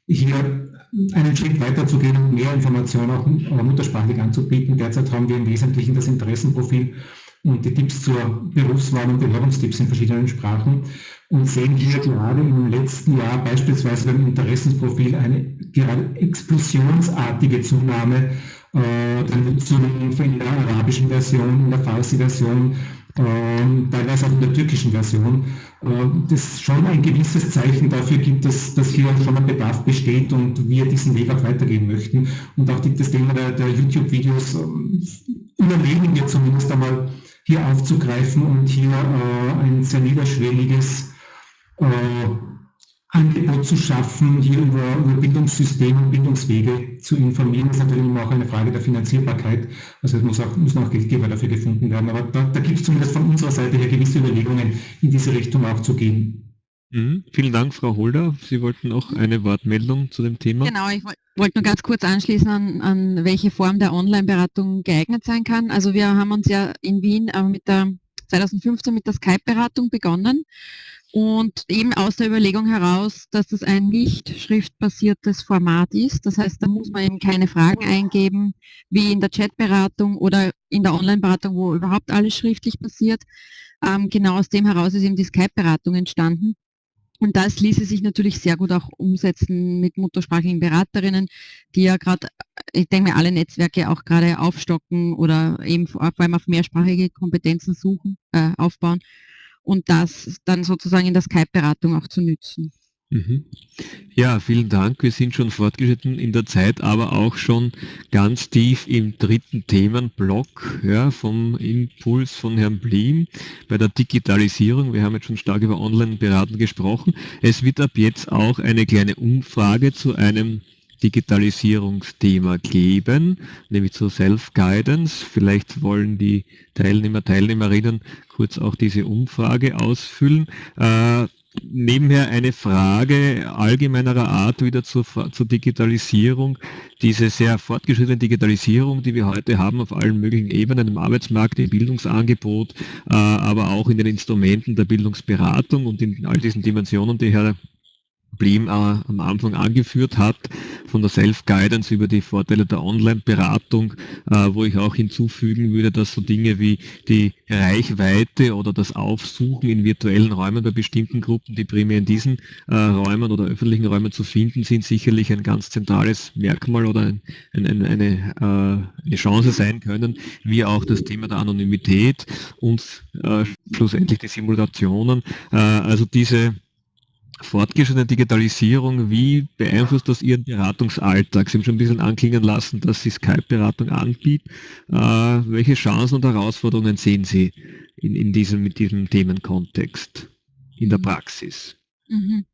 B: hier einen Schritt weiter zu gehen und mehr Informationen auch muttersprachlich anzubieten. Derzeit haben wir im Wesentlichen das Interessenprofil und die Tipps zur Berufswahl und Bewerbungstipps in verschiedenen Sprachen und sehen hier gerade im letzten Jahr beispielsweise beim Interessensprofil eine gerade explosionsartige Zunahme äh, der Nutzung in der arabischen Version, in der Farsi-Version, äh, teilweise auch in der türkischen Version. Äh, das schon ein gewisses Zeichen dafür gibt, dass, dass hier schon ein Bedarf besteht und wir diesen Weg auch weitergehen möchten. Und auch das Thema der, der YouTube-Videos äh, überlegen wir zumindest einmal hier aufzugreifen und hier äh, ein sehr niederschwelliges äh, Angebot zu schaffen, hier über, über Bildungssysteme und Bildungswege zu informieren. Das ist natürlich immer auch eine Frage der Finanzierbarkeit. Also es muss auch, müssen auch Geldgeber dafür gefunden werden. Aber da, da gibt es zumindest von unserer Seite her gewisse Überlegungen, in diese Richtung auch zu gehen.
C: Mhm. Vielen Dank, Frau Holder. Sie wollten auch eine Wortmeldung zu dem Thema.
D: Genau, ich wollte nur ganz kurz anschließen an, an welche Form der Online-Beratung geeignet sein kann. Also wir haben uns ja in Wien äh, mit der 2015 mit der Skype-Beratung begonnen und eben aus der Überlegung heraus, dass das ein nicht schriftbasiertes Format ist. Das heißt, da muss man eben keine Fragen eingeben, wie in der Chatberatung oder in der Online-Beratung, wo überhaupt alles schriftlich passiert. Ähm, genau aus dem heraus ist eben die Skype-Beratung entstanden. Und das ließe sich natürlich sehr gut auch umsetzen mit muttersprachlichen Beraterinnen, die ja gerade, ich denke mir, alle Netzwerke auch gerade aufstocken oder eben vor allem auf mehrsprachige Kompetenzen suchen, äh, aufbauen und das dann sozusagen in der Skype-Beratung auch zu nützen.
C: Mhm. Ja, vielen Dank. Wir sind schon fortgeschritten in der Zeit, aber auch schon ganz tief im dritten Themenblock ja, vom Impuls von Herrn Blim bei der Digitalisierung. Wir haben jetzt schon stark über Online-Beraten gesprochen. Es wird ab jetzt auch eine kleine Umfrage zu einem Digitalisierungsthema geben, nämlich zu Self-Guidance. Vielleicht wollen die Teilnehmer, Teilnehmerinnen kurz auch diese Umfrage ausfüllen. Äh, nebenher eine Frage allgemeinerer Art wieder zur, zur, Digitalisierung. Diese sehr fortgeschrittene Digitalisierung, die wir heute haben auf allen möglichen Ebenen, im Arbeitsmarkt, im Bildungsangebot, äh, aber auch in den Instrumenten der Bildungsberatung und in all diesen Dimensionen, die Herr Problem äh, am Anfang angeführt hat, von der Self-Guidance über die Vorteile der Online-Beratung, äh, wo ich auch hinzufügen würde, dass so Dinge wie die Reichweite oder das Aufsuchen in virtuellen Räumen bei bestimmten Gruppen, die primär in diesen äh, Räumen oder öffentlichen Räumen zu finden sind, sicherlich ein ganz zentrales Merkmal oder ein, ein, ein, eine, eine Chance sein können, wie auch das Thema der Anonymität und schlussendlich die Simulationen. Also diese fortgeschrittene Digitalisierung, wie beeinflusst das Ihren Beratungsalltag? Sie haben schon ein bisschen anklingen lassen, dass Sie Skype-Beratung anbieten. Äh, welche Chancen und Herausforderungen sehen Sie in, in diesem, mit diesem Themenkontext in der. Praxis?
D: Mhm.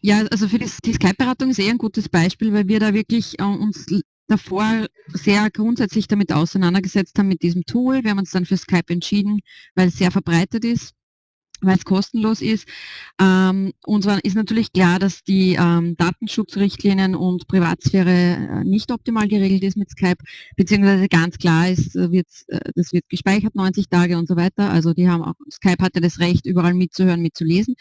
D: Ja, also für die, die Skype-Beratung ist eher ein gutes Beispiel, weil wir da wirklich äh, uns davor sehr grundsätzlich damit auseinandergesetzt haben mit diesem Tool. Wir haben uns dann für Skype entschieden, weil es sehr verbreitet ist weil es kostenlos ist. Ähm, und zwar ist natürlich klar, dass die ähm, Datenschutzrichtlinien und Privatsphäre äh, nicht optimal geregelt ist mit Skype, beziehungsweise ganz klar ist, äh, wird, äh, das wird gespeichert 90 Tage und so weiter. Also die haben auch, Skype hatte das Recht, überall mitzuhören, mitzulesen.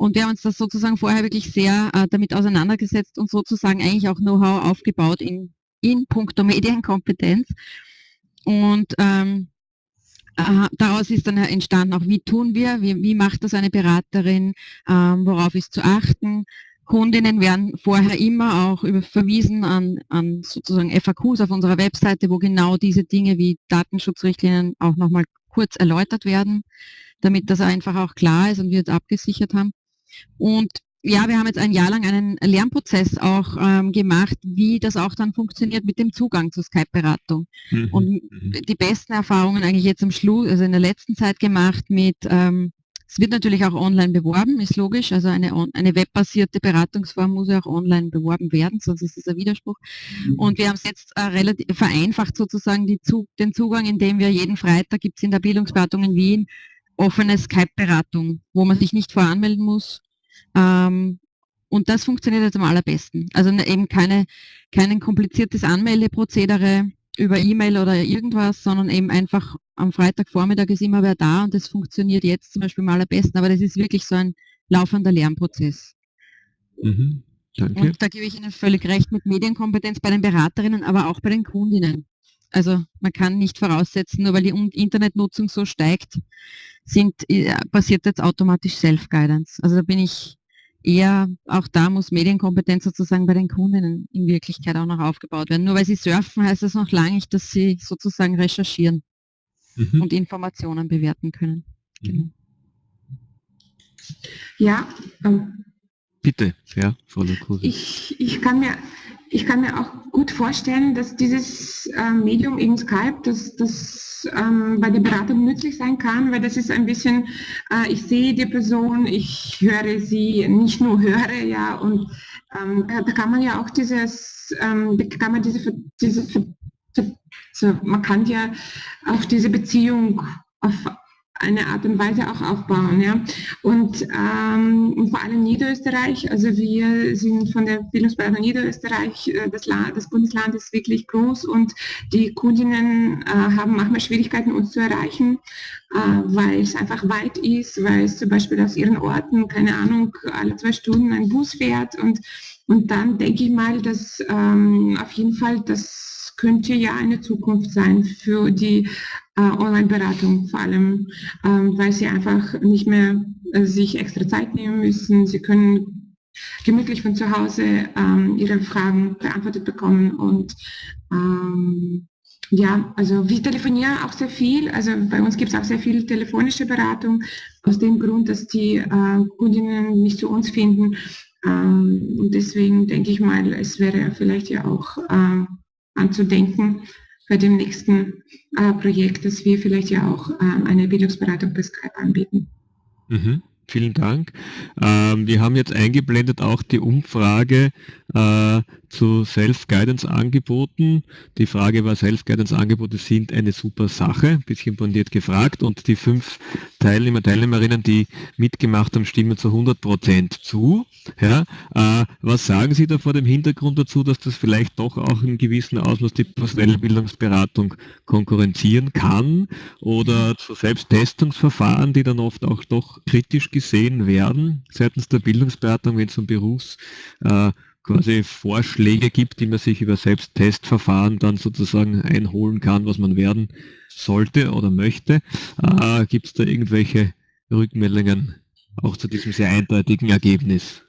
D: Und wir haben uns das sozusagen vorher wirklich sehr äh, damit auseinandergesetzt und sozusagen eigentlich auch Know-how aufgebaut in, in puncto Medienkompetenz. Und ähm, daraus ist dann entstanden auch, wie tun wir, wie, wie macht das eine Beraterin, ähm, worauf ist zu achten. Kundinnen werden vorher immer auch über, verwiesen an, an sozusagen FAQs auf unserer Webseite, wo genau diese Dinge wie Datenschutzrichtlinien auch nochmal kurz erläutert werden, damit das einfach auch klar ist und wir es abgesichert haben. Und ja, wir haben jetzt ein Jahr lang einen Lernprozess auch ähm, gemacht, wie das auch dann funktioniert mit dem Zugang zur Skype-Beratung. Mhm. Und mhm. die besten Erfahrungen eigentlich jetzt am Schluss, also in der letzten Zeit gemacht mit, ähm, es wird natürlich auch online beworben, ist logisch, also eine, eine webbasierte Beratungsform muss ja auch online beworben werden, sonst ist es ein Widerspruch. Mhm. Und wir haben es jetzt äh, relativ vereinfacht sozusagen die den Zugang, indem wir jeden Freitag gibt es in der Bildungsberatung in Wien offene Skype-Beratung, wo man sich nicht voranmelden muss, ähm, und das funktioniert jetzt am allerbesten. Also ne, eben keine, kein kompliziertes Anmeldeprozedere, über E-Mail oder irgendwas, sondern eben einfach am Freitagvormittag ist immer wer da und das funktioniert jetzt zum Beispiel am besten, aber das ist wirklich so ein laufender Lernprozess. Mhm. Danke. Und da gebe ich Ihnen völlig recht mit Medienkompetenz bei den Beraterinnen, aber auch bei den Kundinnen. Also man kann nicht voraussetzen, nur weil die Internetnutzung so steigt, sind, äh, passiert jetzt automatisch Self-Guidance. Also da bin ich eher, auch da muss Medienkompetenz sozusagen bei den Kundinnen in Wirklichkeit auch noch aufgebaut werden. Nur weil sie surfen, heißt das noch lange nicht, dass sie sozusagen recherchieren mhm. und Informationen bewerten können. Mhm. Genau.
E: Ja, ähm,
C: bitte, ja, Frau
E: Lukose. Ich, ich kann mir ich kann mir auch gut vorstellen, dass dieses äh, Medium eben Skype, dass das ähm, bei der Beratung nützlich sein kann, weil das ist ein bisschen, äh, ich sehe die Person, ich höre sie, nicht nur höre, ja, und ähm, da kann man ja auch dieses, ähm, kann man diese, diese man kann ja auch diese Beziehung auf eine Art und Weise auch aufbauen. Ja. Und ähm, vor allem Niederösterreich, also wir sind von der Bildungsberatung Niederösterreich, äh, das, Land, das Bundesland ist wirklich groß und die Kundinnen äh, haben manchmal Schwierigkeiten, uns zu erreichen, äh, weil es einfach weit ist, weil es zum Beispiel aus ihren Orten, keine Ahnung, alle zwei Stunden ein Bus fährt und, und dann denke ich mal, dass ähm, auf jeden Fall das könnte ja eine Zukunft sein für die Online-Beratung, vor allem, ähm, weil sie einfach nicht mehr äh, sich extra Zeit nehmen müssen. Sie können gemütlich von zu Hause ähm, ihre Fragen beantwortet bekommen und ähm, ja, also wir telefonieren auch sehr viel. Also bei uns gibt es auch sehr viel telefonische Beratung, aus dem Grund, dass die äh, Kundinnen nicht zu uns finden. Ähm, und deswegen denke ich mal, es wäre vielleicht ja auch ähm, anzudenken bei dem nächsten äh, Projekt, dass wir vielleicht ja auch äh, eine Bildungsberatung per Skype anbieten.
C: Mhm. Vielen Dank. Ähm, wir haben jetzt eingeblendet auch die Umfrage äh, zu Self-Guidance-Angeboten. Die Frage war, Self-Guidance-Angebote sind eine super Sache, ein bisschen bondiert gefragt. Und die fünf Teilnehmer, Teilnehmerinnen, die mitgemacht haben, stimmen zu 100 Prozent zu. Ja, äh, was sagen Sie da vor dem Hintergrund dazu, dass das vielleicht doch auch in gewissem Ausmaß die personelle Bildungsberatung konkurrenzieren kann oder zu Selbsttestungsverfahren, die dann oft auch doch kritisch gesehen werden seitens der Bildungsberatung, wenn es um Berufs äh, quasi Vorschläge gibt, die man sich über Selbsttestverfahren dann sozusagen einholen kann, was man werden sollte oder möchte. Äh, gibt es da irgendwelche Rückmeldungen auch zu diesem sehr eindeutigen Ergebnis?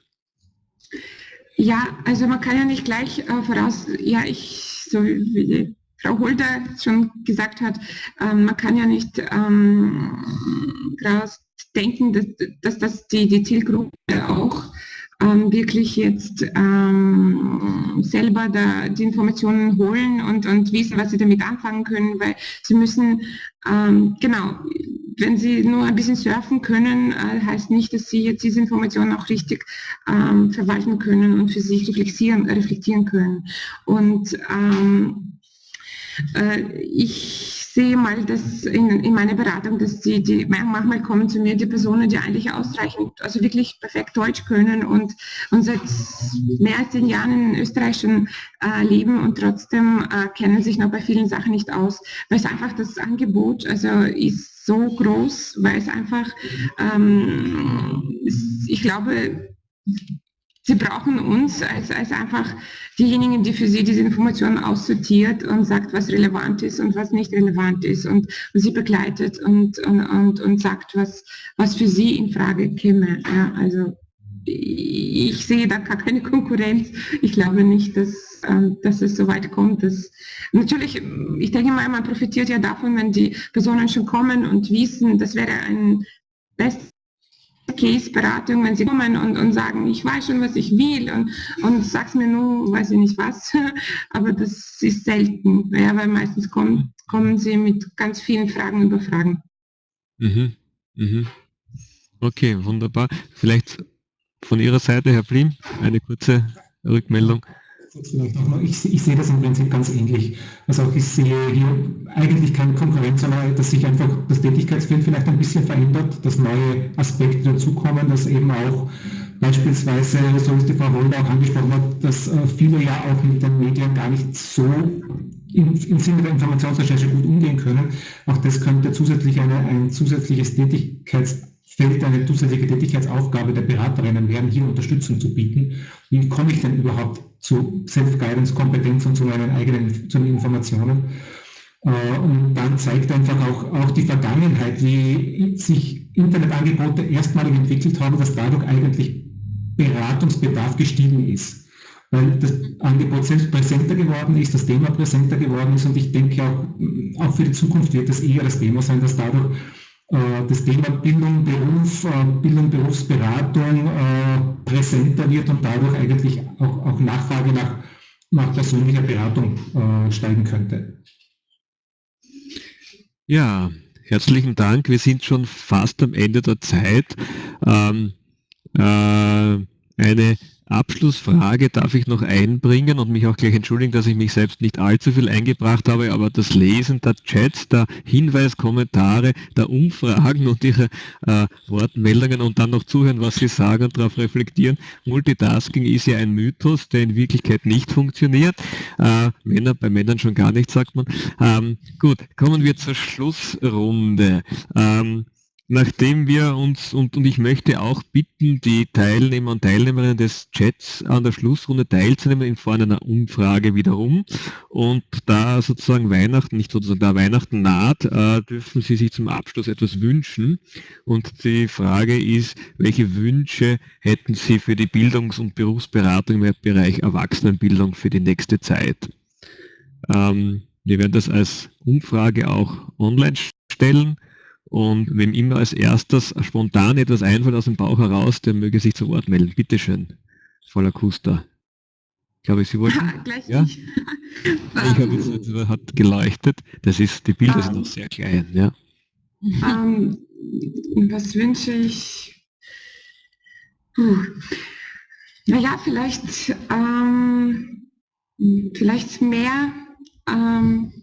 E: Ja, also man kann ja nicht gleich äh, voraus, ja, ich, so wie Frau Holder schon gesagt hat, ähm, man kann ja nicht ähm, denken, dass, dass das die, die Zielgruppe auch ähm, wirklich jetzt ähm, selber da die Informationen holen und, und wissen, was sie damit anfangen können, weil sie müssen, ähm, genau, wenn sie nur ein bisschen surfen können, äh, heißt nicht, dass sie jetzt diese Informationen auch richtig ähm, verwalten können und für sich reflektieren, reflektieren können. Und ähm, äh, ich sehe mal dass in, in meiner Beratung, dass die, die, manchmal kommen zu mir die Personen, die eigentlich ausreichend, also wirklich perfekt Deutsch können und, und seit mehr als zehn Jahren in Österreich schon äh, leben und trotzdem äh, kennen sich noch bei vielen Sachen nicht aus, weil es einfach das Angebot, also ist so groß, weil es einfach, ähm, ich glaube, Sie brauchen uns als, als einfach diejenigen, die für Sie diese Informationen aussortiert und sagt, was relevant ist und was nicht relevant ist und, und Sie begleitet und, und, und, und sagt, was, was für Sie in Frage käme. Ja, also ich sehe da gar keine Konkurrenz. Ich glaube nicht, dass, ähm, dass es so weit kommt. Dass, natürlich, ich denke mal, man profitiert ja davon, wenn die Personen schon kommen und wissen, das wäre ein best Case-Beratung, wenn sie kommen und, und sagen, ich weiß schon, was ich will und, und sag's mir nur, weiß ich nicht was, <laughs> aber das ist selten, ja, weil meistens kommen, kommen sie mit ganz vielen Fragen über Fragen.
C: Mhm. Mhm. Okay, wunderbar. Vielleicht von Ihrer Seite, Herr Blim, eine kurze Rückmeldung
B: ich, ich, sehe das im Prinzip ganz ähnlich. Also auch ich sehe hier eigentlich keine Konkurrenz, sondern dass sich einfach das Tätigkeitsfeld vielleicht ein bisschen verändert, dass neue Aspekte dazukommen, dass eben auch Beispielsweise, so wie es die Frau Wolder auch angesprochen hat, dass äh, viele ja auch mit den Medien gar nicht so im, im Sinne der Informationsrecherche gut umgehen können. Auch das könnte zusätzlich eine, ein zusätzliches Tätigkeitsfeld, eine zusätzliche Tätigkeitsaufgabe der Beraterinnen werden, hier Unterstützung zu bieten. Wie komme ich denn überhaupt zu Self-Guidance-Kompetenz und zu meinen eigenen zu den Informationen? Äh, und dann zeigt einfach auch, auch die Vergangenheit, wie sich Internetangebote erstmalig entwickelt haben, dass dadurch eigentlich Beratungsbedarf gestiegen ist. Weil das Angebot selbst präsenter geworden ist, das Thema präsenter geworden ist und ich denke auch, auch für die Zukunft wird das eher das Thema sein, dass dadurch das Thema Bildung, Beruf, äh, Bildung, Berufsberatung äh, präsenter wird und dadurch eigentlich auch, auch Nachfrage nach, nach persönlicher Beratung äh, steigen könnte.
C: Ja, herzlichen Dank. Wir sind schon fast am Ende der Zeit. Ähm, äh, eine Abschlussfrage darf ich noch einbringen und mich auch gleich entschuldigen, dass ich mich selbst nicht allzu viel eingebracht habe, aber das Lesen der Chats, der Hinweiskommentare, der Umfragen und ihre äh, Wortmeldungen und dann noch zuhören, was sie sagen und darauf reflektieren. Multitasking ist ja ein Mythos, der in Wirklichkeit nicht funktioniert. Äh, Männer, bei Männern schon gar nicht, sagt man. Ähm, gut, kommen wir zur Schlussrunde. Ähm, nachdem wir uns, und, und ich möchte auch bitten, die Teilnehmer und Teilnehmerinnen des Chats an der Schlussrunde teilzunehmen in Form einer Umfrage wiederum. Und da sozusagen Weihnachten, nicht sozusagen da Weihnachten naht, äh, dürfen Sie sich zum Abschluss etwas wünschen. Und die Frage ist, welche Wünsche hätten Sie für die Bildungs- und Berufsberatung im Bereich Erwachsenenbildung für die nächste Zeit? Ähm, wir werden das als Umfrage auch online stellen. Und wem immer als erstes spontan etwas einfällt aus dem Bauch heraus, der möge sich zu Wort melden. Bitte schön, Voller Kuster. Ich glaube, Sie wollten. Ja, <laughs> gleich ja? Ich habe jetzt, es hat geleuchtet. Das ist, die Bilder um, sind noch sehr klein, ja.
E: Um, was wünsche ich? Puh. Naja, vielleicht, ähm, vielleicht mehr ähm,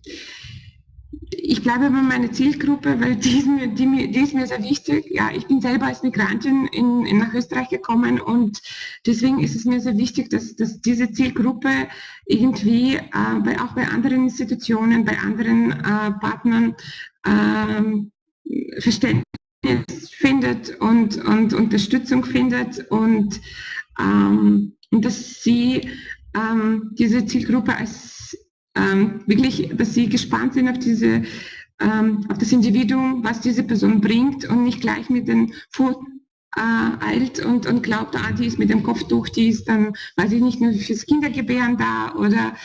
E: ich bleibe bei meiner Zielgruppe, weil die ist, mir, die, die ist mir sehr wichtig. Ja, ich bin selber als Migrantin in, in nach Österreich gekommen und deswegen ist es mir sehr wichtig, dass, dass diese Zielgruppe irgendwie äh, bei, auch bei anderen Institutionen, bei anderen äh, Partnern äh, Verständnis findet und, und Unterstützung findet und, ähm, dass sie ähm, diese Zielgruppe als ähm, wirklich, dass sie gespannt sind auf diese, ähm, auf das Individuum, was diese Person bringt und nicht gleich mit den Fuß äh, eilt und, und glaubt, ah, die ist mit dem Kopftuch, die ist dann, weiß ich nicht, nur fürs Kindergebären da oder,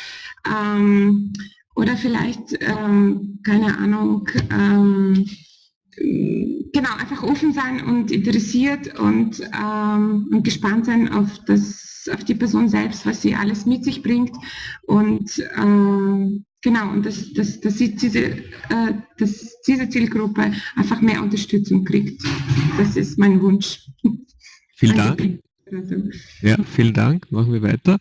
E: ähm, oder vielleicht, ähm, keine Ahnung, ähm, genau, einfach offen sein und interessiert und, ähm, und gespannt sein auf, das, auf die Person selbst, was sie alles mit sich bringt. Und äh, genau, und dass, dass, dass, sie diese, äh, dass diese Zielgruppe einfach mehr Unterstützung kriegt. Das ist mein Wunsch.
C: Vielen Dank. Ja, vielen Dank. Machen wir weiter.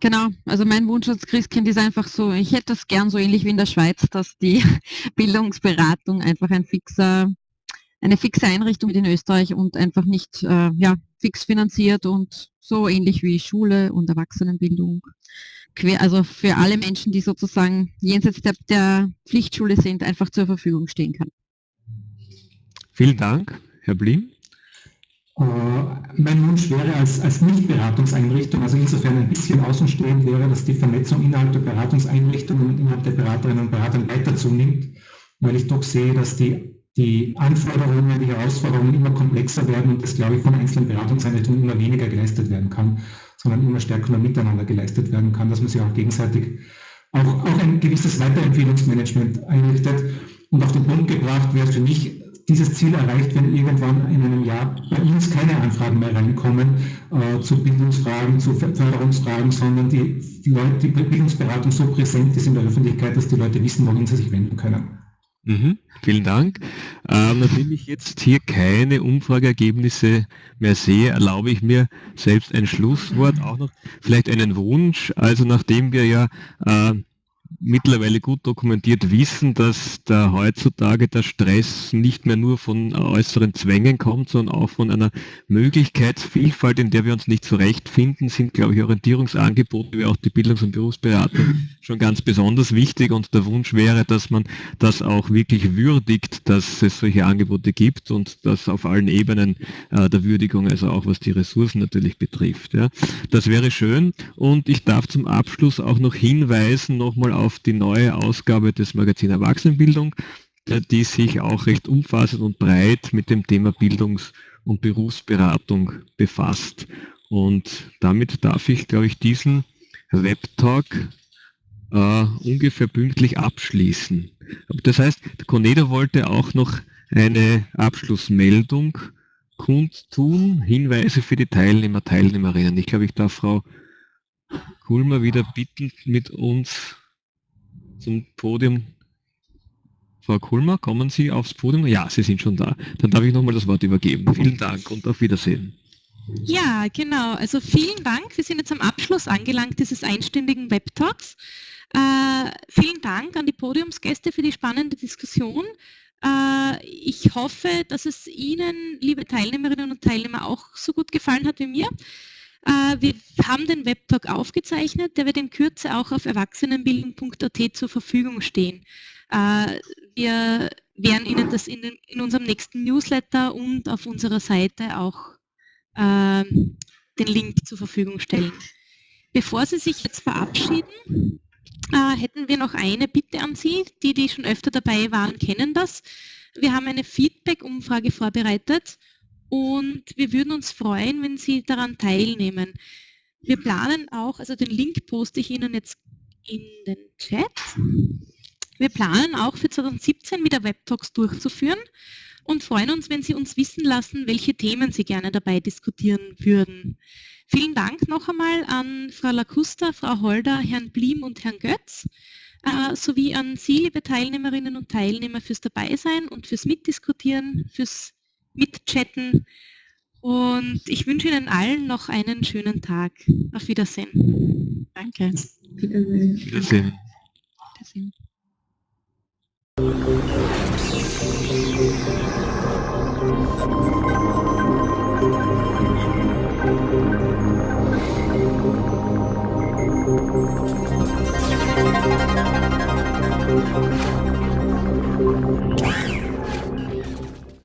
D: Genau, also mein Wunsch als Christkind ist einfach so, ich hätte das gern so ähnlich wie in der Schweiz, dass die <laughs> Bildungsberatung einfach ein fixer, eine fixe Einrichtung in Österreich und einfach nicht äh, ja, fix finanziert und so ähnlich wie Schule und Erwachsenenbildung. Quer, also für alle Menschen, die sozusagen jenseits der, der Pflichtschule sind, einfach zur Verfügung stehen kann.
C: Vielen Dank, Herr Blim.
B: Äh, mein Wunsch wäre als, als Nicht-Beratungseinrichtung, also insofern ein bisschen außenstehend wäre, dass die Vernetzung innerhalb der Beratungseinrichtungen und innerhalb der Beraterinnen und Berater weiter zunimmt, weil ich doch sehe, dass die, die Anforderungen, die Herausforderungen immer komplexer werden und das, glaube ich, von einzelnen Beratungseinrichtungen immer weniger geleistet werden kann, sondern immer stärker miteinander geleistet werden kann, dass man sich auch gegenseitig auch, auch ein gewisses Weiterempfehlungsmanagement einrichtet. Und auf den Punkt gebracht wäre für mich dieses Ziel erreicht, wenn irgendwann in einem Jahr bei uns keine Anfragen mehr reinkommen äh, zu Bildungsfragen, zu Förderungsfragen, sondern die, Leute, die Bildungsberatung so präsent ist in der Öffentlichkeit, dass die Leute wissen, wohin sie sich wenden können.
C: Mhm, vielen Dank. Ähm, nachdem ich jetzt hier keine Umfrageergebnisse mehr sehe, erlaube ich mir selbst ein Schlusswort, auch noch vielleicht einen Wunsch. Also nachdem wir ja äh, mittlerweile gut dokumentiert wissen, dass da heutzutage der Stress nicht mehr nur von äußeren Zwängen kommt, sondern auch von einer Möglichkeitsvielfalt, in der wir uns nicht zurechtfinden, sind, glaube ich, Orientierungsangebote wie auch die Bildungs- und Berufsberatung schon ganz besonders wichtig und der Wunsch wäre, dass man das auch wirklich würdigt, dass es solche Angebote gibt und das auf allen Ebenen äh, der Würdigung, also auch was die Ressourcen natürlich betrifft. Ja. Das wäre schön und ich darf zum Abschluss auch noch hinweisen nochmal auf die neue Ausgabe des Magazin Erwachsenenbildung, äh, die sich auch recht umfassend und breit mit dem Thema Bildungs- und Berufsberatung befasst. Und damit darf ich, glaube ich, diesen Webtalk äh, ungefähr pünktlich abschließen. Das heißt, der Conedo wollte auch noch eine Abschlussmeldung kundtun, Hinweise für die Teilnehmer, Teilnehmerinnen. Ich glaube, ich darf Frau Kulmer wieder bitten, mit uns zum Podium. Frau Kulmer, kommen Sie aufs Podium? Ja, Sie sind schon da. Dann darf ich nochmal das Wort übergeben. Vielen Dank und auf Wiedersehen.
A: Ja, genau. Also vielen Dank. Wir sind jetzt am Abschluss angelangt dieses einstündigen Webtalks. Äh, vielen Dank an die Podiumsgäste für die spannende Diskussion. Äh, ich hoffe, dass es Ihnen, liebe Teilnehmerinnen und Teilnehmer, auch so gut gefallen hat wie mir. Äh, wir haben den Webtalk aufgezeichnet, der wird in Kürze auch auf erwachsenenbildung.at zur Verfügung stehen. Äh, wir werden Ihnen das in, den, in unserem nächsten Newsletter und auf unserer Seite auch äh, den Link zur Verfügung stellen. Bevor Sie sich jetzt verabschieden, äh, hätten wir noch eine Bitte an Sie. Die, die schon öfter dabei waren, kennen das. Wir haben eine Feedback-Umfrage vorbereitet und wir würden uns freuen, wenn Sie daran teilnehmen. Wir planen auch, also den Link poste ich Ihnen jetzt in den Chat. Wir planen auch für 2017 wieder Webtalks durchzuführen und freuen uns, wenn Sie uns wissen lassen, welche Themen Sie gerne dabei diskutieren würden. Vielen Dank noch einmal an Frau Lacusta, Frau Holder, Herrn Blim und Herrn Götz, äh, sowie an Sie, liebe Teilnehmerinnen und Teilnehmer, fürs Dabeisein und fürs Mitdiskutieren, fürs Mitchatten. Und ich wünsche Ihnen allen noch einen schönen Tag. Auf Wiedersehen. Danke.
C: Wiedersehen. Wiedersehen. Wiedersehen.